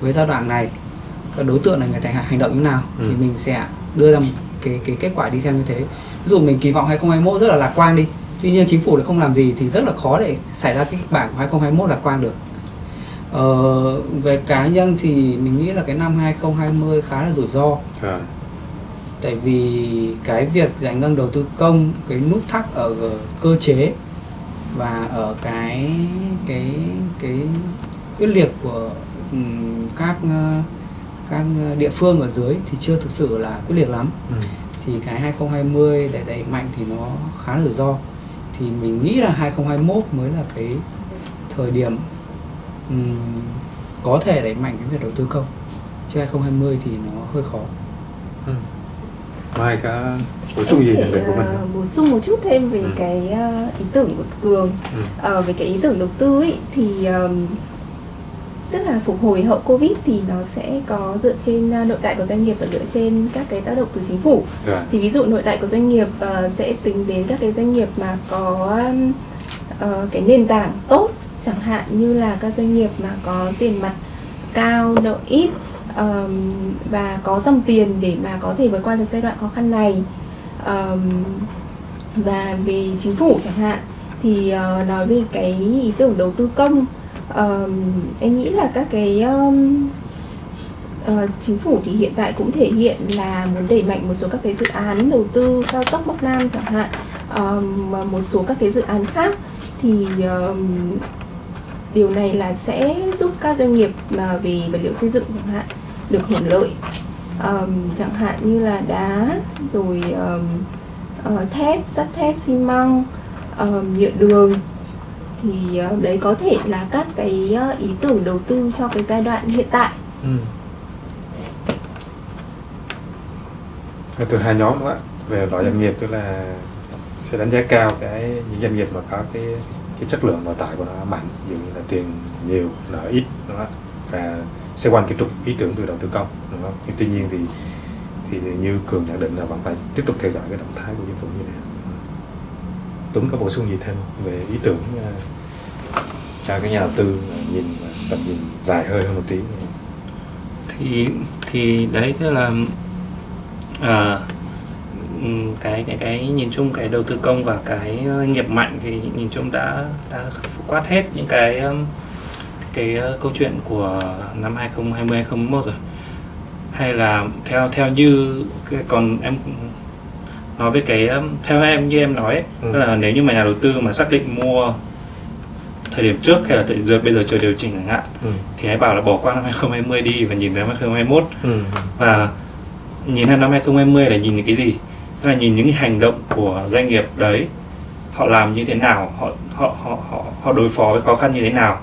Với giai đoạn này các đối tượng này người ta hành động như nào Ừ. thì mình sẽ đưa ra một cái cái kết quả đi theo như thế. Ví dụ mình kỳ vọng 2021 rất là lạc quan đi. Tuy nhiên chính phủ lại không làm gì thì rất là khó để xảy ra cái bản của 2021 lạc quan được. Ờ, về cá nhân thì mình nghĩ là cái năm 2020 khá là rủi ro. Rồi. tại vì cái việc giải ngân đầu tư công cái nút thắt ở cơ chế và ở cái cái cái quyết liệt của các các địa phương ở dưới thì chưa thực sự là quyết liệt lắm Ừ. thì cái 2020 để đẩy mạnh thì nó khá là rủi ro thì mình nghĩ là 2021 mới là cái thời điểm ừm, có thể đẩy mạnh cái việc đầu tư công chứ 2020 thì nó hơi khó Ừ. Mai có bổ sung gì về của mình ờ, không? bổ sung một chút thêm về Ừ. cái ờ, ý tưởng của Cường Ừ. Ờ, về cái ý tưởng đầu tư ấy thì ờm, tức là phục hồi hậu Covid thì nó sẽ có dựa trên ờ, nội tại của doanh nghiệp và dựa trên các cái tác động từ chính phủ Rồi. thì ví dụ nội tại của doanh nghiệp ờ, sẽ tính đến các cái doanh nghiệp mà có ờ, cái nền tảng tốt chẳng hạn như là các doanh nghiệp mà có tiền mặt cao nợ ít ờm, và có dòng tiền để mà có thể vượt qua được giai đoạn khó khăn này Ờm, và về chính phủ chẳng hạn thì ờ, nói về cái ý tưởng đầu tư công ờm, em nghĩ là các cái um, uh, chính phủ thì hiện tại cũng thể hiện là muốn đẩy mạnh một số các cái dự án đầu tư cao tốc Bắc Nam chẳng hạn um, một số các cái dự án khác. Thì um, điều này là sẽ giúp các doanh nghiệp mà về vật liệu xây dựng chẳng hạn được hưởng lợi. Um, chẳng hạn như là đá rồi um, uh, thép sắt thép xi măng um, nhựa đường thì ờ, đấy có thể là các cái ờ, ý tưởng đầu tư cho cái giai đoạn hiện tại Ừ. Từ hai nhóm đó về loại doanh nghiệp tức là sẽ đánh giá cao cái những doanh nghiệp mà có cái cái chất lượng nội tại của nó mạnh ví dụ như là tiền nhiều nợ ít đúng không? và xoay quanh cái trục ý tưởng từ đầu tư công đúng không? Nhưng tuy nhiên thì thì như cường nhận định là vẫn phải tiếp tục theo dõi cái động thái của chính phủ Tuấn có bổ sung gì thêm về ý tưởng ờ, cho các nhà đầu tư nhìn tầm nhìn dài hơi hơn một tí? Thì thì đấy tức là à, cái cái cái nhìn chung cái đầu tư công và cái nghiệp mạnh thì nhìn chung đã đã quát hết những cái cái ờ, câu chuyện của năm 2020 2021 rồi. Hay là theo theo như cái- còn em nói về cái um, theo em như em nói ấy, Ừ. là nếu như mà nhà đầu tư mà xác định mua thời điểm trước hay là thời giờ bây giờ chờ điều chỉnh chẳng hạn ừ. thì hãy bảo là bỏ qua năm 2020 đi và nhìn tới năm 2021 Ừ. và nhìn sang năm 2020 là nhìn những cái gì tức là nhìn những cái hành động của doanh nghiệp đấy họ làm như thế nào họ họ họ họ, họ đối phó với khó khăn như thế nào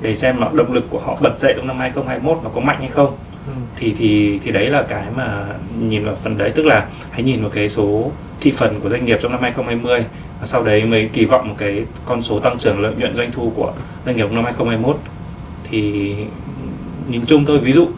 để xem là động lực của họ bật dậy trong năm 2021 nó có mạnh hay không thì thì thì đấy là cái mà nhìn vào phần đấy, tức là hãy nhìn vào cái số thị phần của doanh nghiệp trong năm 2020 và sau đấy mới kỳ vọng một cái con số tăng trưởng lợi nhuận doanh thu của doanh nghiệp năm 2021 thì nhìn chung thôi, ví dụ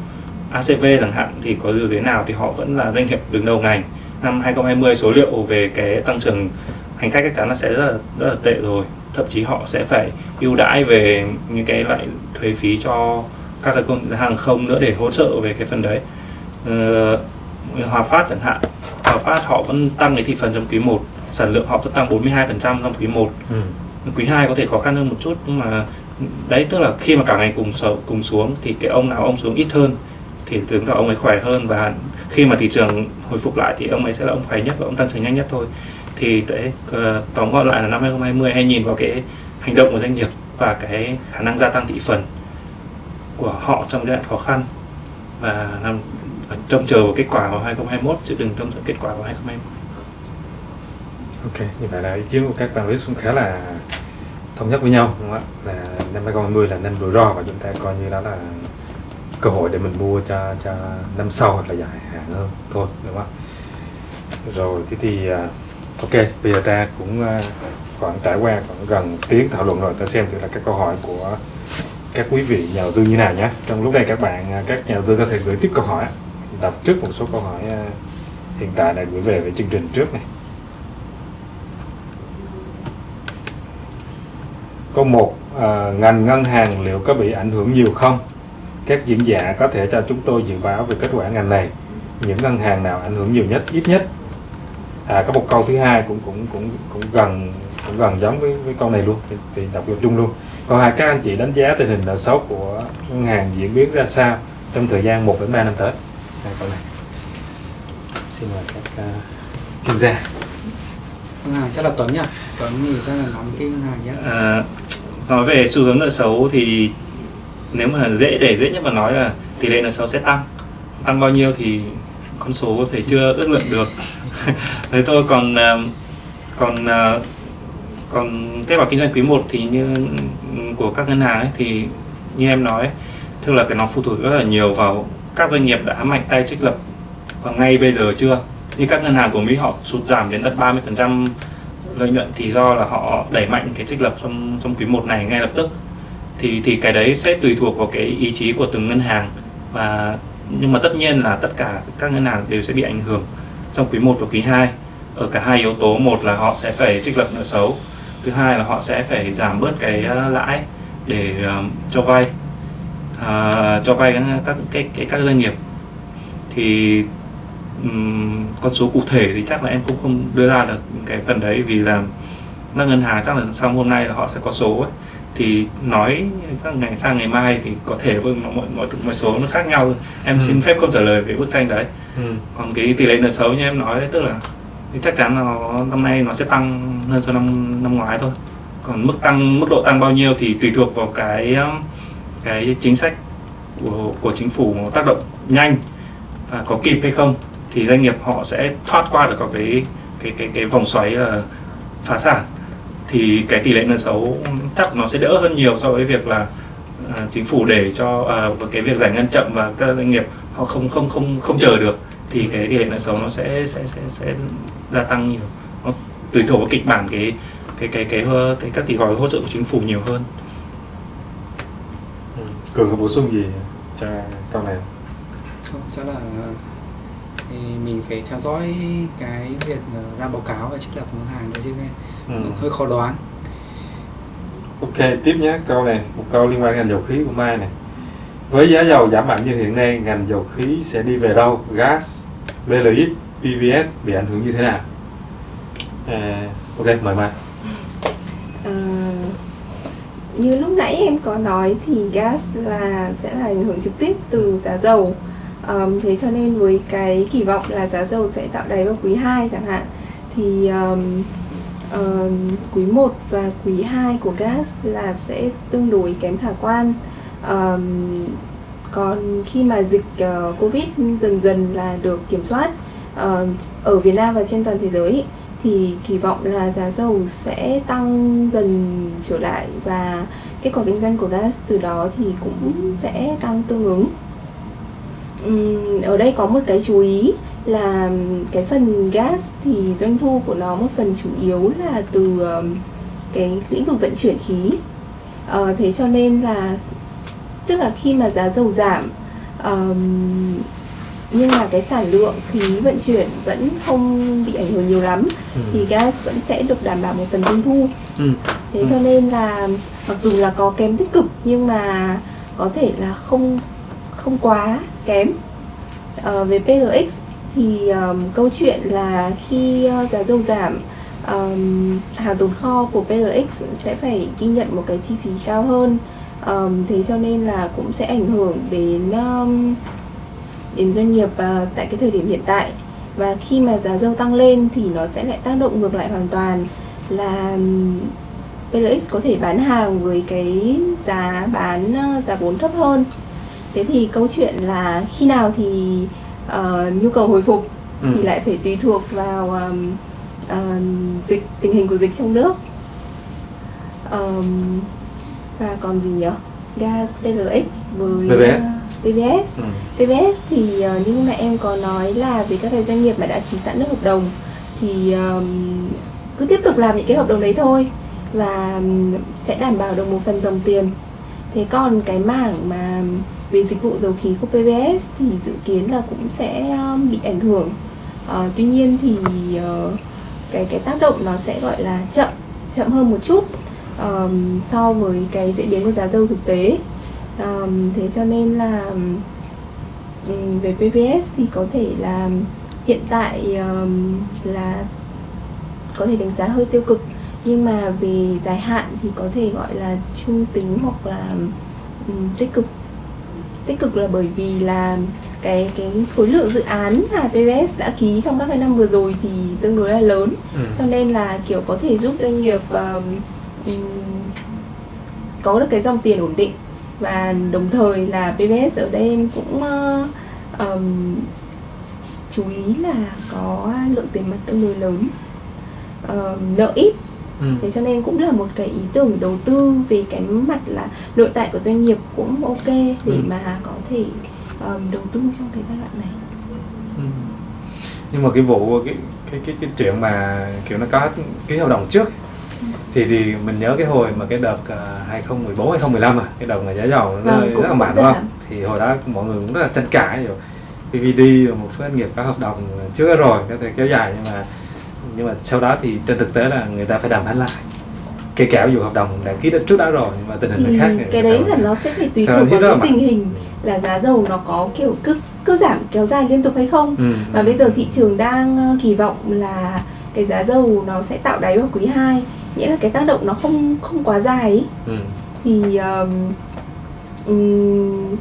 ACV chẳng hạn thì có điều thế nào thì họ vẫn là doanh nghiệp đứng đầu ngành. Năm 2020 số liệu về cái tăng trưởng hành khách chắc chắn là sẽ rất là rất là tệ rồi. Thậm chí họ sẽ phải ưu đãi về những cái loại thuế phí cho các cái công hàng không nữa để hỗ trợ về cái phần đấy ờ, Hòa Phát chẳng hạn Hòa Phát họ vẫn tăng cái thị phần trong quý 1 sản lượng họ vẫn tăng 42% trong quý 1 Ừ. quý 2 có thể khó khăn hơn một chút nhưng mà đấy tức là khi mà cả ngành cùng sầu, cùng xuống thì cái ông nào ông xuống ít hơn thì chứng tỏ ông ấy khỏe hơn và khi mà thị trường hồi phục lại thì ông ấy sẽ là ông khỏe nhất và ông tăng trưởng nhanh nhất thôi thì đấy ờ, tóm gọn lại là năm 2020 hay nhìn vào cái hành động của doanh nghiệp và cái khả năng gia tăng thị phần của họ trong giai đoạn khó khăn và làm và trông chờ vào kết quả vào 2021 chứ đừng trông chờ kết quả vào 2021 Ok, như vậy là ý kiến của các panelist cũng khá là thống nhất với nhau đúng không ạ? Là năm 2020 là năm rủi ro và chúng ta coi như đó là cơ hội để mình mua cho cho năm sau hoặc là dài hạn hơn thôi đúng không ạ? Rồi thế thì à, ok, bây giờ ta cũng à, khoảng trải qua khoảng gần tiếng thảo luận rồi ta xem thử là các câu hỏi của các quý vị nhà đầu tư như nào nhé. Trong lúc này các bạn à, các nhà đầu tư có thể gửi tiếp câu hỏi. Đọc trước một số câu hỏi à, hiện tại đã gửi về về chương trình trước này. Câu một à, Ngành ngân hàng liệu có bị ảnh hưởng nhiều không? Các diễn giả có thể cho chúng tôi dự báo về kết quả ngành này Những ngân hàng nào ảnh hưởng nhiều nhất, ít nhất à, Có một câu thứ hai cũng cũng cũng cũng gần cũng gần giống với, với câu này luôn thì, thì đọc được chung luôn còn hai các anh chị đánh giá tình hình nợ xấu của ngân hàng diễn biến ra sao trong thời gian 1 đến 3 năm tới? Hai câu này. Xin mời các uh, chuyên gia. Ngân hàng chắc là Tuấn nhỉ? Tuấn thì chắc là nắm cái ngân hàng nhé. À, nói về xu hướng nợ xấu thì nếu mà dễ để dễ nhất mà nói là tỷ lệ nợ xấu sẽ tăng. Tăng bao nhiêu thì con số có thể chưa ước lượng được. [LAUGHS] Thế thôi còn à, còn à, còn kết quả kinh doanh quý 1 thì như của các ngân hàng ấy, thì như em nói tức là cái nó phụ thuộc rất là nhiều vào các doanh nghiệp đã mạnh tay trích lập vào ngay bây giờ chưa. Như các ngân hàng của Mỹ họ sụt giảm đến tận 30% lợi nhuận thì do là họ đẩy mạnh cái trích lập trong trong quý 1 này ngay lập tức. Thì thì cái đấy sẽ tùy thuộc vào cái ý chí của từng ngân hàng và nhưng mà tất nhiên là tất cả các ngân hàng đều sẽ bị ảnh hưởng trong quý 1 và quý 2 ở cả hai yếu tố một là họ sẽ phải trích lập nợ xấu thứ hai là họ sẽ phải giảm bớt cái uh, lãi để uh, cho vay uh, cho vay các cái, cái các doanh nghiệp thì um, con số cụ thể thì chắc là em cũng không đưa ra được cái phần đấy vì là các ngân hàng chắc là sau hôm nay là họ sẽ có số ấy. thì nói sang ngày sang ngày mai thì có thể với mọi mọi mọi số nó khác nhau em Ừ. xin phép không trả lời về bức tranh đấy ừ. còn cái tỷ lệ nợ xấu như em nói đấy tức là thì chắc chắn là nó, năm nay nó sẽ tăng hơn so năm năm ngoái thôi. Còn mức tăng mức độ tăng bao nhiêu thì tùy thuộc vào cái cái chính sách của của chính phủ tác động nhanh và có kịp hay không. Thì doanh nghiệp họ sẽ thoát qua được có cái cái cái cái vòng xoáy là phá sản. Thì cái tỷ lệ nợ xấu chắc nó sẽ đỡ hơn nhiều so với việc là à, chính phủ để cho à, cái việc giải ngân chậm và các doanh nghiệp họ không không không không chờ được thì cái tỷ lệ nợ xấu nó sẽ sẽ sẽ sẽ gia tăng nhiều nó tùy thuộc vào kịch bản cái cái cái cái cái, cái các cái gói hỗ trợ của chính phủ nhiều hơn Ừ. cường có bổ sung gì cho câu này không chắc là thì mình phải theo dõi cái việc ra báo cáo và trích lập ngân hàng đấy chứ nghe ừ. hơi khó đoán Ok, tiếp nhé, câu này, một câu liên quan đến ngành dầu khí của Mai này. Với giá dầu giảm mạnh như hiện nay, ngành dầu khí sẽ đi về đâu? Gas, VLX, PVS bị ảnh hưởng như thế nào? À, ok, mời Mai. À, như lúc nãy em có nói thì gas là sẽ là ảnh hưởng trực tiếp từ giá dầu Ờm, thế cho nên với cái kỳ vọng là giá dầu sẽ tạo đáy vào quý 2 chẳng hạn thì um, quý 1 và quý 2 của gas là sẽ tương đối kém khả quan um, còn khi mà dịch uh, covid dần dần là được kiểm soát uh, ở Việt Nam và trên toàn thế giới thì kỳ vọng là giá dầu sẽ tăng dần trở lại và kết quả kinh doanh của gas từ đó thì cũng sẽ tăng tương ứng. Um, ở đây có một cái chú ý là cái phần gas thì doanh thu của nó một phần chủ yếu là từ ờ, cái lĩnh vực vận chuyển khí. Ờ, thế cho nên là tức là khi mà giá dầu giảm ờm, nhưng mà cái sản lượng khí vận chuyển vẫn không bị ảnh hưởng nhiều lắm thì gas vẫn sẽ được đảm bảo một phần doanh thu Ừ. thế Ừ. cho nên là mặc dù là có kém tích cực nhưng mà có thể là không không quá kém Ờ, về PLX thì ờm, câu chuyện là khi ờ, giá dầu giảm ờm, hàng tồn kho của PLX sẽ phải ghi nhận một cái chi phí cao hơn Ờm, thế cho nên là cũng sẽ ảnh hưởng đến ờm, đến doanh nghiệp ờ, tại cái thời điểm hiện tại. Và khi mà giá dầu tăng lên thì nó sẽ lại tác động ngược lại hoàn toàn là PLX có thể bán hàng với cái giá bán ờ, giá vốn thấp hơn. Thế thì câu chuyện là khi nào thì ờ, nhu cầu hồi phục Ừ. thì lại phải tùy thuộc vào ờm, ờm, dịch tình hình của dịch trong nước. Ờm, và còn gì nhỉ gas PLX với PVS. ờ, PVS Ừ. PVS thì ờ, như nãy em có nói là về các cái doanh nghiệp mà đã ký sẵn được hợp đồng thì ờm, cứ tiếp tục làm những cái hợp đồng đấy thôi và ừm, sẽ đảm bảo được một phần dòng tiền. Thế còn cái mảng mà về dịch vụ dầu khí của PVS thì dự kiến là cũng sẽ ờm, bị ảnh hưởng. Ờ, tuy nhiên thì ờ, cái cái tác động nó sẽ gọi là chậm chậm hơn một chút ờm, so với cái diễn biến của giá dầu thực tế. Ờm, thế cho nên là ừm, về PVS thì có thể là hiện tại ờm, là có thể đánh giá hơi tiêu cực. Nhưng mà về dài hạn thì có thể gọi là trung tính hoặc là um, tích cực. Tích cực là bởi vì là cái cái khối lượng dự án mà PBS đã ký trong các cái năm vừa rồi thì tương đối là lớn. Ừ. cho nên là kiểu có thể giúp doanh nghiệp um, um, có được cái dòng tiền ổn định và đồng thời là PBS ở đây em cũng uh, um, chú ý là có lượng tiền mặt tương đối lớn uh, nợ ít Ừ. thế cho nên cũng là một cái ý tưởng đầu tư về cái mặt là nội tại của doanh nghiệp cũng ok để Ừ. mà có thể um, đầu tư trong cái giai đoạn này Ừ. nhưng mà cái vụ cái cái cái cái chuyện mà kiểu nó có ký hợp đồng trước thì thì mình nhớ cái hồi mà cái đợt uh, 2014 2015 à cái đợt mà giá dầu nó Vâng, rất là mạnh đúng là- không? thì hồi đó mọi người cũng rất là tranh cãi rồi PVD và một số doanh nghiệp có hợp đồng trước rồi có thể kéo dài nhưng mà nhưng mà sau đó thì trên thực tế là người ta phải đàm phán lại. Kể cả dù hợp đồng đã ký trước đó rồi nhưng mà tình hình thì lại khác cái đấy là nó sẽ phải tùy thuộc vào là cái tình hình là giá dầu nó có kiểu cứ cứ giảm kéo dài liên tục hay không. Ừ. và bây giờ thị trường đang ờ, kỳ vọng là cái giá dầu nó sẽ tạo đáy vào quý 2 nghĩa là cái tác động nó không không quá dài ý. ừ. thì um, um,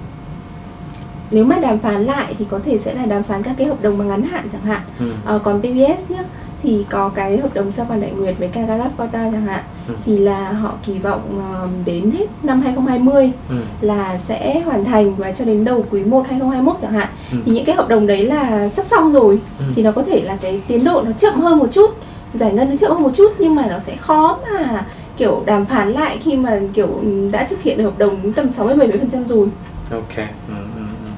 nếu mà đàm phán lại thì có thể sẽ là đàm phán các cái hợp đồng mà ngắn hạn chẳng hạn Ừ. Ờ, còn PBS nhá thì có cái hợp đồng sao vàng đại nguyệt với Kagalap Kota chẳng hạn Ừ. thì là họ kỳ vọng um, đến hết năm 2020 Ừ. là sẽ hoàn thành và cho đến đầu quý 1 2021 chẳng hạn Ừ. thì những cái hợp đồng đấy là sắp xong rồi Ừ. thì nó có thể là cái tiến độ nó chậm hơn một chút giải ngân nó chậm hơn một chút nhưng mà nó sẽ khó mà kiểu đàm phán lại khi mà kiểu đã thực hiện được hợp đồng tầm 60 70% rồi Ok. Ừ, ừ, ừ.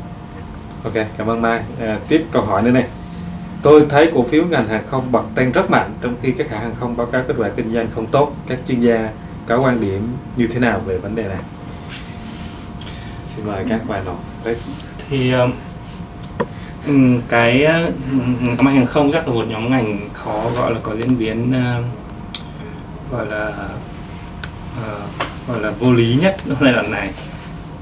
Ok, cảm ơn Mai. À, tiếp câu hỏi nữa này. Tôi thấy cổ phiếu ngành hàng không bật tăng rất mạnh trong khi các hãng hàng không báo cáo kết quả kinh doanh không tốt. Các chuyên gia có quan điểm như thế nào về vấn đề này? Xin mời các nọ. Let's... thì um, ừm, cái uh, ngành hàng không chắc là một nhóm ngành khó gọi là có diễn biến uh, gọi là uh, gọi là vô lý nhất trong [LAUGHS] giai đoạn này.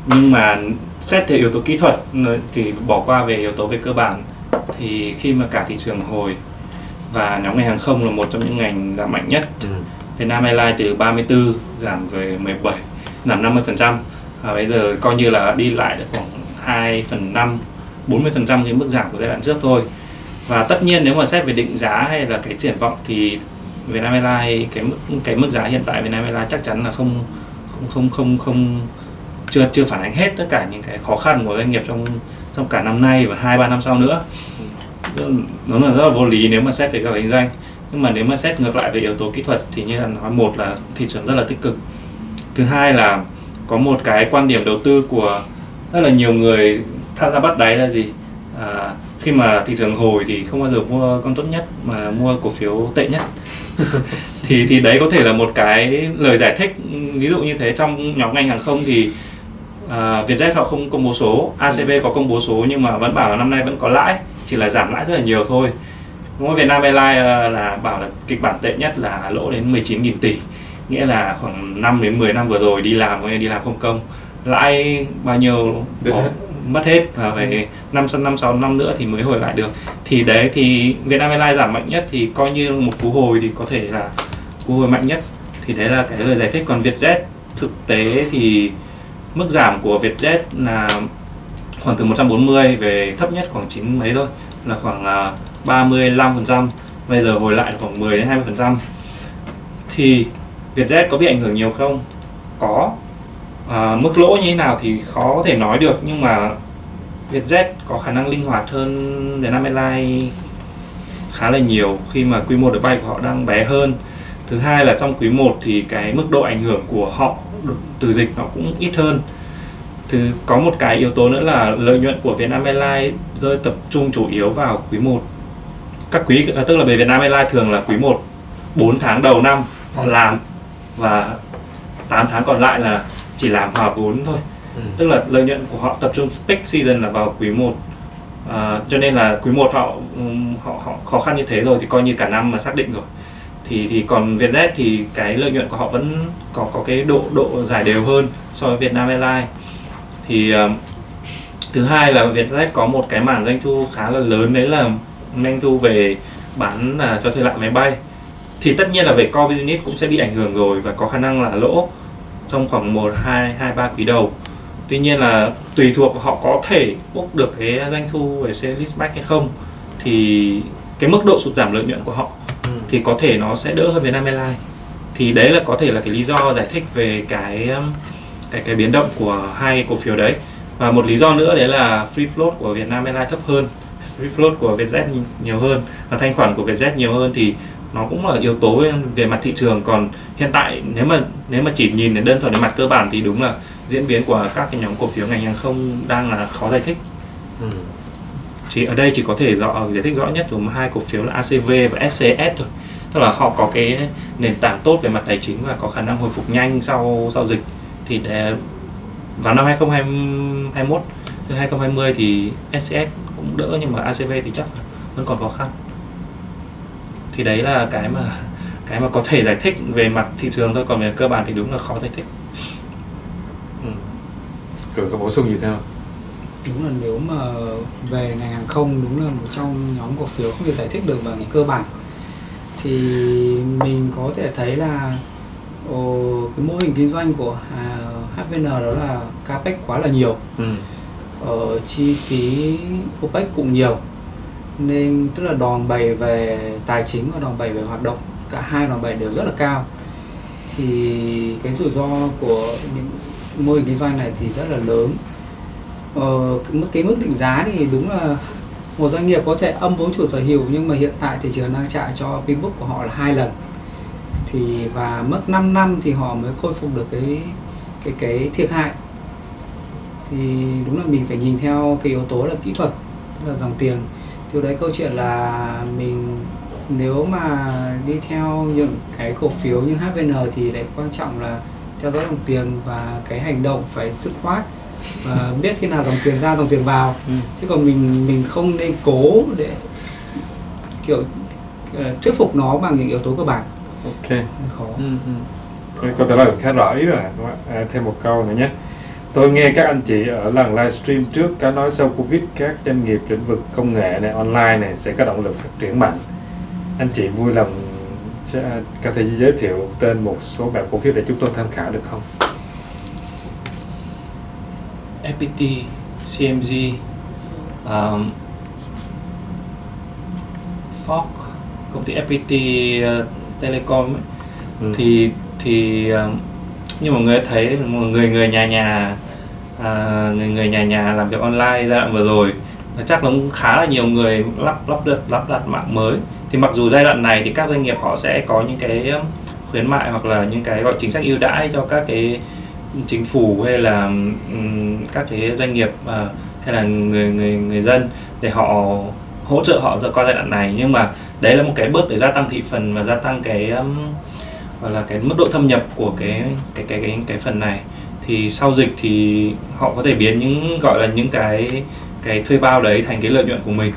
Nhưng mà xét theo yếu tố kỹ thuật ờ, thì bỏ qua về yếu tố về cơ bản thì khi mà cả thị trường hồi và nhóm ngành hàng không là một trong những ngành giảm mạnh nhất. Ừ. Vietnam Airlines từ 34 giảm về 17 giảm 50% và bây giờ coi như là đi lại được khoảng 2 phần 5 40% cái mức giảm của giai đoạn trước thôi. Và tất nhiên nếu mà xét về định giá hay là cái triển vọng thì Vietnam Airlines, cái mức cái mức giá hiện tại Vietnam Airlines chắc chắn là không không không không không, chưa chưa phản ánh hết tất cả những cái khó khăn của doanh nghiệp trong trong cả năm nay và hai, ba năm sau nữa. Nó là rất là vô lý nếu mà xét về các kinh doanh. Nhưng mà nếu mà xét ngược lại về yếu tố kỹ thuật thì như là nói, một là thị trường rất là tích cực. Thứ hai là có một cái quan điểm đầu tư của rất là nhiều người tham gia bắt đáy là gì? À, khi mà thị trường hồi thì không bao giờ mua con tốt nhất mà mua cổ phiếu tệ nhất. [LAUGHS] Thì thì đấy có thể là một cái lời giải thích ví dụ như thế. Trong nhóm ngành hàng không thì à, Vietjet họ không công bố số ACB có công bố số nhưng mà vẫn bảo là năm nay vẫn có lãi chỉ là giảm lãi rất là nhiều thôi. Đúng không? Vietnam Airlines à, là bảo là kịch bản tệ nhất là lỗ đến 19.000 tỷ nghĩa là khoảng 5 đến 10 năm vừa rồi đi làm đi làm không công. Lãi bao nhiêu? Hết. Mất hết và phải năm sau năm sáu năm nữa thì mới hồi lại được. Thì đấy thì Vietnam Airlines giảm mạnh nhất thì coi như một cú hồi thì có thể là cú hồi mạnh nhất. Thì đấy là cái lời giải thích. Còn Vietjet thực tế thì mức giảm của Vietjet là khoảng từ 140 về thấp nhất khoảng 9 mấy thôi là khoảng à, 35% bây giờ hồi lại khoảng 10 đến 20% thì Vietjet có bị ảnh hưởng nhiều không? Có à, mức lỗ như thế nào thì khó có thể nói được nhưng mà Vietjet có khả năng linh hoạt hơn Vietnam Airlines khá là nhiều khi mà quy mô đội bay của họ đang bé hơn. Thứ hai là trong quý 1 thì cái mức độ ảnh hưởng của họ từ dịch nó cũng ít hơn. Thứ có một cái yếu tố nữa là lợi nhuận của Vietnam Airlines rơi tập trung chủ yếu vào quý 1 các quý à, tức là về Vietnam Airlines thường là quý 1 4 tháng đầu năm họ làm và 8 tháng còn lại là chỉ làm hòa vốn thôi. Ừ. tức là lợi nhuận của họ tập trung peak season là vào quý 1 à, cho nên là quý 1 họ, họ họ khó khăn như thế rồi thì coi như cả năm mà xác định rồi. Thì thì còn Vietjet thì cái lợi nhuận của họ vẫn có có cái độ độ giải đều hơn so với Vietnam Airlines. Thì ờ, thứ hai là Vietjet có một cái mảng doanh thu khá là lớn đấy là doanh thu về bán là cho thuê lại máy bay. Thì tất nhiên là về core business cũng sẽ bị ảnh hưởng rồi và có khả năng là lỗ trong khoảng 1, 2, 2, 3 quý đầu. Tuy nhiên là tùy thuộc họ có thể bốc được cái doanh thu về sale leaseback hay không thì cái mức độ sụt giảm lợi nhuận của họ Ừ. thì có thể nó sẽ đỡ hơn Vietnam Airlines. Thì đấy là có thể là cái lý do giải thích về cái um, cái cái biến động của hai cổ phiếu đấy. Và một lý do nữa đấy là free float của Vietnam Airlines thấp hơn. Free float của Vietjet nhiều hơn và thanh khoản của Vietjet nhiều hơn thì nó cũng là yếu tố về mặt thị trường. Còn hiện tại nếu mà nếu mà chỉ nhìn đến đơn thuần đến mặt cơ bản thì đúng là diễn biến của các cái nhóm cổ phiếu ngành hàng không đang là khó giải thích. Ừ. chỉ ở đây chỉ có thể rõ giải thích rõ nhất của hai cổ phiếu là ACV và SCS thôi. Tức là họ có cái nền tảng tốt về mặt tài chính và có khả năng hồi phục nhanh sau sau dịch. Thì để vào năm 2021 từ 2020 thì SCS cũng đỡ nhưng mà ACV thì chắc là vẫn còn khó khăn thì đấy là cái mà cái mà có thể giải thích về mặt thị trường thôi còn về cơ bản thì đúng là khó giải thích. Ừ. cường có bổ sung gì thêm không? Đúng là nếu mà về ngành hàng không đúng là một trong nhóm cổ phiếu không thể giải thích được bằng cơ bản. Thì mình có thể thấy là ồ, cái mô hình kinh doanh của à, HVN đó là capex quá là nhiều. Ừ. ờ, chi phí OPEX cũng nhiều nên tức là đòn bẩy về tài chính và đòn bẩy về hoạt động cả hai đòn bẩy đều rất là cao. Thì cái rủi ro của những mô hình kinh doanh này thì rất là lớn. Ờ, cái mức cái mức định giá thì đúng là một doanh nghiệp có thể âm vốn chủ sở hữu nhưng mà hiện tại thị trường đang trả cho Facebook của họ là hai lần. Thì và mất 5 năm thì họ mới khôi phục được cái cái cái thiệt hại. Thì đúng là mình phải nhìn theo cái yếu tố là kỹ thuật là dòng tiền từ đấy câu chuyện là mình nếu mà đi theo những cái cổ phiếu như HVN thì lại quan trọng là theo dõi dòng tiền và cái hành động phải dứt khoát. Và biết khi nào dòng tiền ra dòng tiền vào. Ừ. chứ còn mình mình không nên cố để kiểu ờ, thuyết phục nó bằng những yếu tố cơ bản. Ok. Khó. Ừ, ừ. Câu trả lời khá rõ ý rồi. Đúng không ạ? à, thêm một câu nữa nhé tôi nghe các anh chị ở lần livestream trước có nói sau covid các doanh nghiệp lĩnh vực công nghệ này online này sẽ có động lực phát triển mạnh. Anh chị vui lòng có thể giới thiệu tên một số bạn cổ phiếu để chúng tôi tham khảo được không? FPT, CMG, um, Fox, công ty FPT uh, Telecom ấy, Ừ. thì thì um, như mọi người đã thấy mọi người người nhà nhà à, người người nhà nhà làm việc online giai đoạn vừa rồi. Chắc là cũng khá là nhiều người lắp lắp đặt lắp đặt mạng mới. Thì mặc dù giai đoạn này thì các doanh nghiệp họ sẽ có những cái um, khuyến mại hoặc là những cái gọi chính sách ưu đãi cho các cái chính phủ hay là um, các cái doanh nghiệp uh, hay là người người người dân để họ hỗ trợ họ qua giai đoạn này. Nhưng mà đấy là một cái bước để gia tăng thị phần và gia tăng cái um, gọi là cái mức độ thâm nhập của cái cái cái cái cái phần này thì sau dịch thì họ có thể biến những gọi là những cái cái thuê bao đấy thành cái lợi nhuận của mình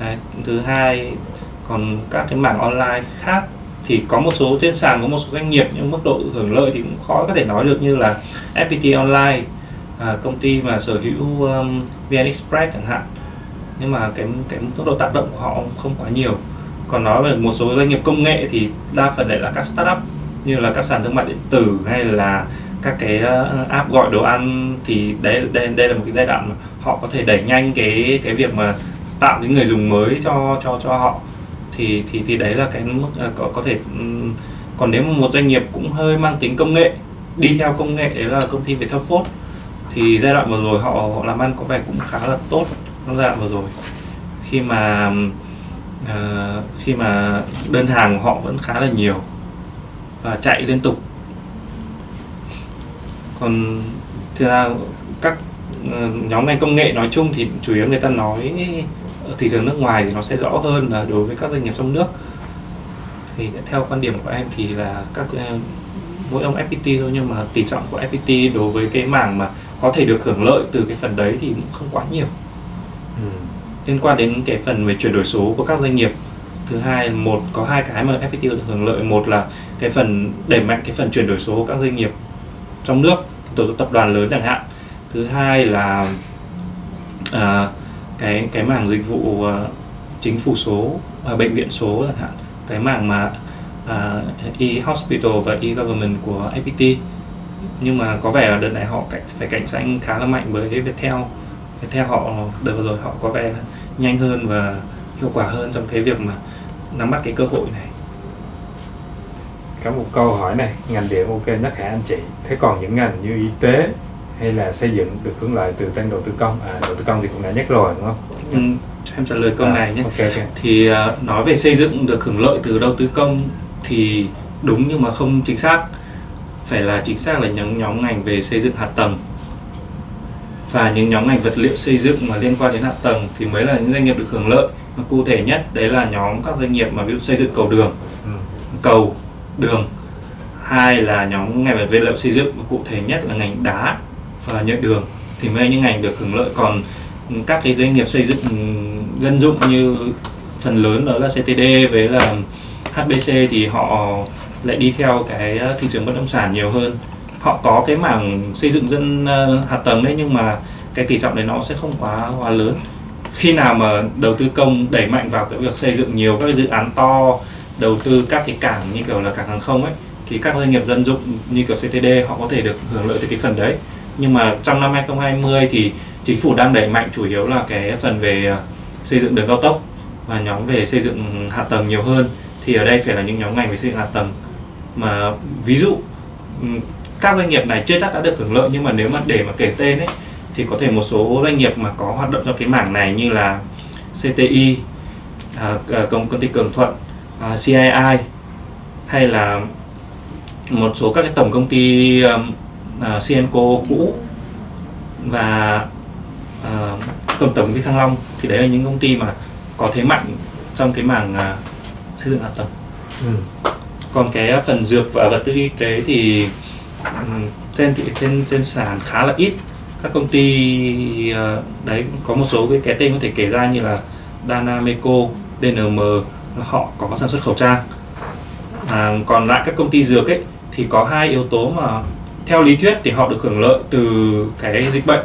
đấy. thứ hai còn các cái mảng online khác thì có một số trên sàn có một số doanh nghiệp nhưng mức độ hưởng lợi thì cũng khó có thể nói được như là FPT Online à, công ty mà sở hữu um, VN Express chẳng hạn nhưng mà cái cái mức độ tác động của họ không quá nhiều còn nói về một số doanh nghiệp công nghệ thì đa phần lại là các startup như là các sàn thương mại điện tử hay là các cái ờ, app gọi đồ ăn thì đấy đây đây là một cái giai đoạn mà họ có thể đẩy nhanh cái cái việc mà tạo cái người dùng mới cho cho cho họ. Thì thì thì đấy là cái mức ờ, có có thể còn nếu mà một doanh nghiệp cũng hơi mang tính công nghệ đi theo công nghệ đấy là công ty Viettel Post thì giai đoạn vừa rồi họ, họ làm ăn có vẻ cũng khá là tốt trong giai đoạn vừa rồi. Khi mà uh, khi mà đơn hàng của họ vẫn khá là nhiều và chạy liên tục còn thực ra các ờ, nhóm ngành công nghệ nói chung thì chủ yếu người ta nói ở thị trường nước ngoài thì nó sẽ rõ hơn là đối với các doanh nghiệp trong nước. Thì theo quan điểm của em thì là các ờ, mỗi ông FPT thôi nhưng mà tỷ trọng của FPT đối với cái mảng mà có thể được hưởng lợi từ cái phần đấy thì cũng không quá nhiều. Ừ. liên quan đến cái phần về chuyển đổi số của các doanh nghiệp thứ hai một có hai cái mà FPT được hưởng lợi. Một là cái phần đẩy mạnh cái phần chuyển đổi số của các doanh nghiệp trong nước tổ chức tập đoàn lớn chẳng hạn. Thứ hai là à, cái cái mảng dịch vụ à, chính phủ số à, bệnh viện số chẳng hạn. Cái mảng mà à, e-hospital và e-government của FPT nhưng mà có vẻ là đợt này họ cạnh, phải cạnh tranh khá là mạnh với Viettel. Viettel họ đợt vừa rồi họ có vẻ là nhanh hơn và hiệu quả hơn trong cái việc mà nắm bắt cái cơ hội này có một câu hỏi này ngành điện ok nhất hả anh chị? Thế còn những ngành như y tế hay là xây dựng được hưởng lợi từ tăng đầu tư công? À đầu tư công thì cũng đã nhắc rồi đúng không? Ừ, cho em trả lời câu À, này nhé. ok ok. Thì uh, nói về xây dựng được hưởng lợi từ đầu tư công thì đúng nhưng mà không chính xác. Phải là chính xác là những nhóm ngành về xây dựng hạ tầng. Và những nhóm ngành vật liệu xây dựng mà liên quan đến hạ tầng thì mới là những doanh nghiệp được hưởng lợi. Mà cụ thể nhất đấy là nhóm các doanh nghiệp mà ví dụ xây dựng cầu đường ừ. cầu đường. Hai là nhóm ngành về vật liệu xây dựng và cụ thể nhất là ngành đá và nhựa đường. Thì mới những ngành được hưởng lợi. Còn các cái doanh nghiệp xây dựng ừ, dân dụng như phần lớn đó là CTD với là HBC thì họ lại đi theo cái ờ, thị trường bất động sản nhiều hơn. Họ có cái mảng xây dựng dân ờ, hạ tầng đấy nhưng mà cái tỷ trọng đấy nó sẽ không quá quá lớn. Khi nào mà đầu tư công đẩy mạnh vào cái việc xây dựng nhiều các dự án to đầu tư các cái cảng như kiểu là cảng hàng không ấy thì các doanh nghiệp dân dụng như kiểu CTD họ có thể được hưởng lợi từ cái phần đấy. Nhưng mà trong năm 2020 thì chính phủ đang đẩy mạnh chủ yếu là cái phần về à, xây dựng đường cao tốc và nhóm về xây dựng hạ tầng nhiều hơn. Thì ở đây phải là những nhóm ngành về xây dựng hạ tầng. Mà ví dụ các doanh nghiệp này chưa chắc đã được hưởng lợi nhưng mà nếu mà để mà kể tên ấy thì có thể một số doanh nghiệp mà có hoạt động trong cái mảng này như là CTI, à, à, công công ty Cường Thuận, à, CII hay là một số các cái tổng công ty um, à, Cienco cũ và công tổng công ty Thăng Long thì đấy là những công ty mà có thế mạnh trong cái mảng à, xây dựng hạ tầng Ừ. còn cái phần dược và vật tư y tế thì ừm, trên thị trên trên sàn khá là ít các công ty ờ, đấy có một số cái, cái tên có thể kể ra như là Danameco, DNM họ có sản xuất khẩu trang. À, còn lại các công ty dược ấy thì có hai yếu tố mà theo lý thuyết thì họ được hưởng lợi từ cái dịch bệnh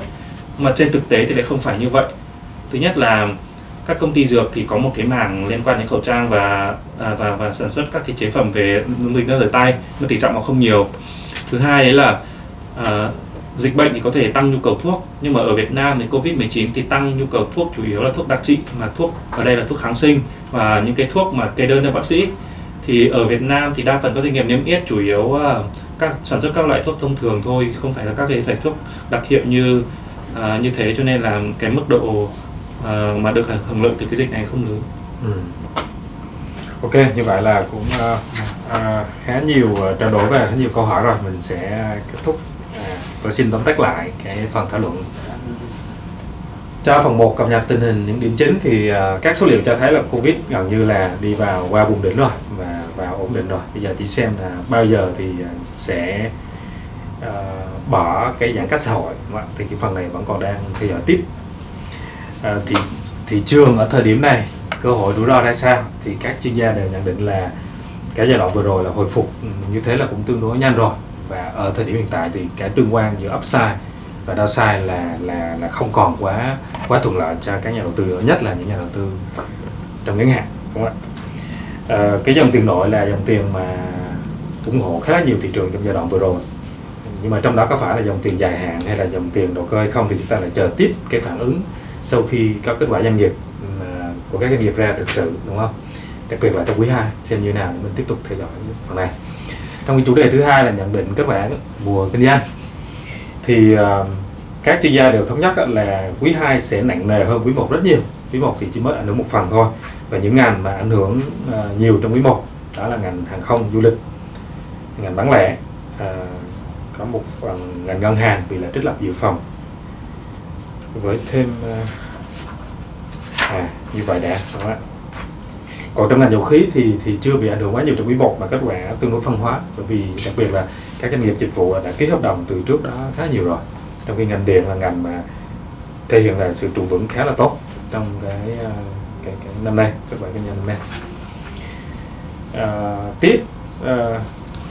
mà trên thực tế thì lại không phải như vậy. Thứ nhất là các công ty dược thì có một cái mảng liên quan đến khẩu trang và à, và và sản xuất các cái chế phẩm về dung dịch nước rửa tay nhưng tỷ trọng nó không nhiều. Thứ hai đấy là à, dịch bệnh thì có thể tăng nhu cầu thuốc nhưng mà ở Việt Nam thì Covid 19 thì tăng nhu cầu thuốc chủ yếu là thuốc đặc trị mà thuốc ở đây là thuốc kháng sinh. Và những cái thuốc mà kê đơn cho bác sĩ thì ở Việt Nam thì đa phần các doanh nghiệp niêm yết chủ yếu à, các sản xuất các loại thuốc thông thường thôi không phải là các cái loại thuốc đặc hiệu như à, như thế. Cho nên là cái mức độ à, mà được hưởng lợi từ cái dịch này không lớn. Ừ. Ok, như vậy là cũng ờ, ờ, khá nhiều trao đổi và khá nhiều câu hỏi rồi. Mình sẽ kết thúc tôi xin tóm tắt lại cái phần thảo luận. Cho phần 1 cập nhật tình hình những điểm chính thì à, các số liệu cho thấy là Covid gần như là đi vào qua vùng đỉnh rồi và vào ổn định rồi. Bây giờ chỉ xem là bao giờ thì à, sẽ uh, bỏ cái giãn cách xã hội. Thì cái phần này vẫn còn đang theo dõi tiếp. Uh, thì thị trường ở thời điểm này cơ hội rủi ro ra sao? Thì các chuyên gia đều nhận định là cái giai đoạn vừa rồi là hồi phục như thế là cũng tương đối nhanh rồi và ở thời điểm hiện tại thì cái tương quan giữa upside và downside là là là không còn quá quá thuận lợi cho các nhà đầu tư nhất là những nhà đầu tư trong ngắn hạn đúng không ạ? À, cái dòng tiền nội là dòng tiền mà ủng hộ khá là nhiều thị trường trong giai đoạn vừa rồi. Nhưng mà trong đó có phải là dòng tiền dài hạn hay là dòng tiền đầu cơ hay không thì chúng ta lại chờ tiếp cái phản ứng sau khi có kết quả doanh nghiệp ờ, của các doanh nghiệp ra thực sự đúng không? Đặc biệt là trong quý 2 xem như nào mình tiếp tục theo dõi phần này trong cái chủ đề thứ hai là nhận định các bạn mùa kinh doanh. Thì uh, các chuyên gia đều thống nhất là quý 2 sẽ nặng nề hơn quý 1 rất nhiều. Quý 1 thì chỉ mới ảnh hưởng một phần thôi và những ngành mà ảnh hưởng uh, nhiều trong quý 1 đó là ngành hàng không du lịch ngành bán lẻ uh, có một phần ngành ngân hàng vì là trích lập dự phòng. Với thêm uh, à như vậy đã. Đúng không ạ còn trong ngành dầu khí thì thì chưa bị ảnh hưởng quá nhiều trong quý 1 mà kết quả tương đối phân hóa. Bởi vì đặc biệt là các doanh nghiệp dịch vụ đã ký hợp đồng từ trước đó khá nhiều rồi. Trong khi ngành điện là ngành mà thể hiện là sự trụ vững khá là tốt trong cái ờ, cái, cái năm nay kết quả kinh doanh năm nay. À, tiếp à,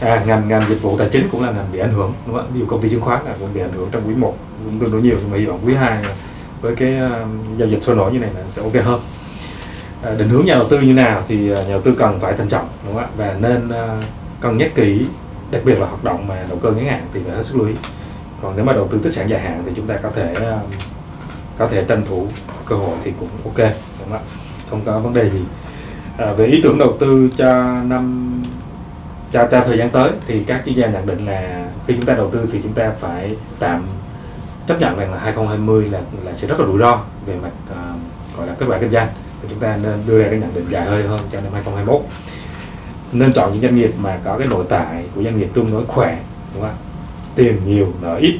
à, ngành ngành dịch vụ tài chính cũng là ngành bị ảnh hưởng đúng không ạ? Ví dụ công ty chứng khoán là cũng bị ảnh hưởng trong quý 1 cũng tương đối nhiều. Nhưng mà hy vọng quý 2 với cái uh, giao dịch sôi nổi như này là sẽ ok hơn. Ờ, định hướng nhà đầu tư như nào thì ờ, nhà đầu tư cần phải thận trọng đúng không ạ? Và nên ờ, cân nhắc kỹ đặc biệt là hoạt động mà đầu cơ ngắn hạn thì phải hết sức lưu ý. Còn nếu mà đầu tư tích sản dài hạn thì chúng ta có thể có thể tranh thủ cơ hội thì cũng ok đúng không ạ? Không có vấn đề gì. À, về ý tưởng đầu tư cho năm cho, cho thời gian tới thì các chuyên gia nhận định là khi chúng ta đầu tư thì chúng ta phải tạm chấp nhận rằng là 2020 là là sẽ rất là rủi ro về mặt uh, gọi là kết quả kinh doanh và chúng ta nên đưa ra cái nhận định dài hơi hơn cho năm 2021 nên chọn những doanh nghiệp mà có cái nội tại của doanh nghiệp tương đối khỏe, đúng không ạ? Tiền nhiều, nợ ít,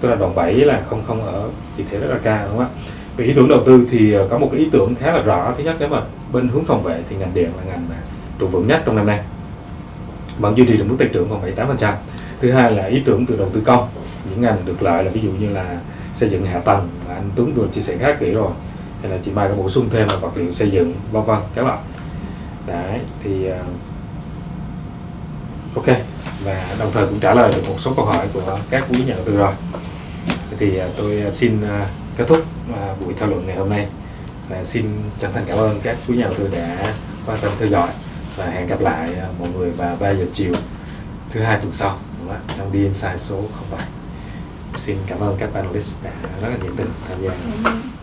tức là đòn bẩy là không không ở vị thế rất là cao, đúng không ạ? Về ý tưởng đầu tư thì ờ, có một cái ý tưởng khá là rõ. Thứ nhất, nếu mà bên hướng phòng vệ thì ngành điện là ngành mà trụ vững nhất trong năm nay. Vẫn duy trì được mức tăng trưởng còn 7-8% thứ hai là ý tưởng từ đầu tư công. Những ngành được lợi là ví dụ như là xây dựng hạ tầng mà anh Tuấn vừa chia sẻ khá kỹ rồi hay là chị Mai có bổ sung thêm là vật liệu xây dựng vân vân các bạn. Đấy thì uh, ok. Và đồng thời cũng trả lời được một số câu hỏi của các quý nhà đầu tư rồi. Thì uh, tôi ờ, xin uh, kết thúc uh, buổi thảo luận ngày hôm nay. Và xin chân thành cảm ơn các quý nhà đầu tư đã quan tâm theo dõi. Và hẹn gặp lại mọi người vào 3 giờ chiều thứ hai tuần sau đúng không trong đi inside số 07 xin cảm ơn các panelist đã rất là nhiệt tình tham gia.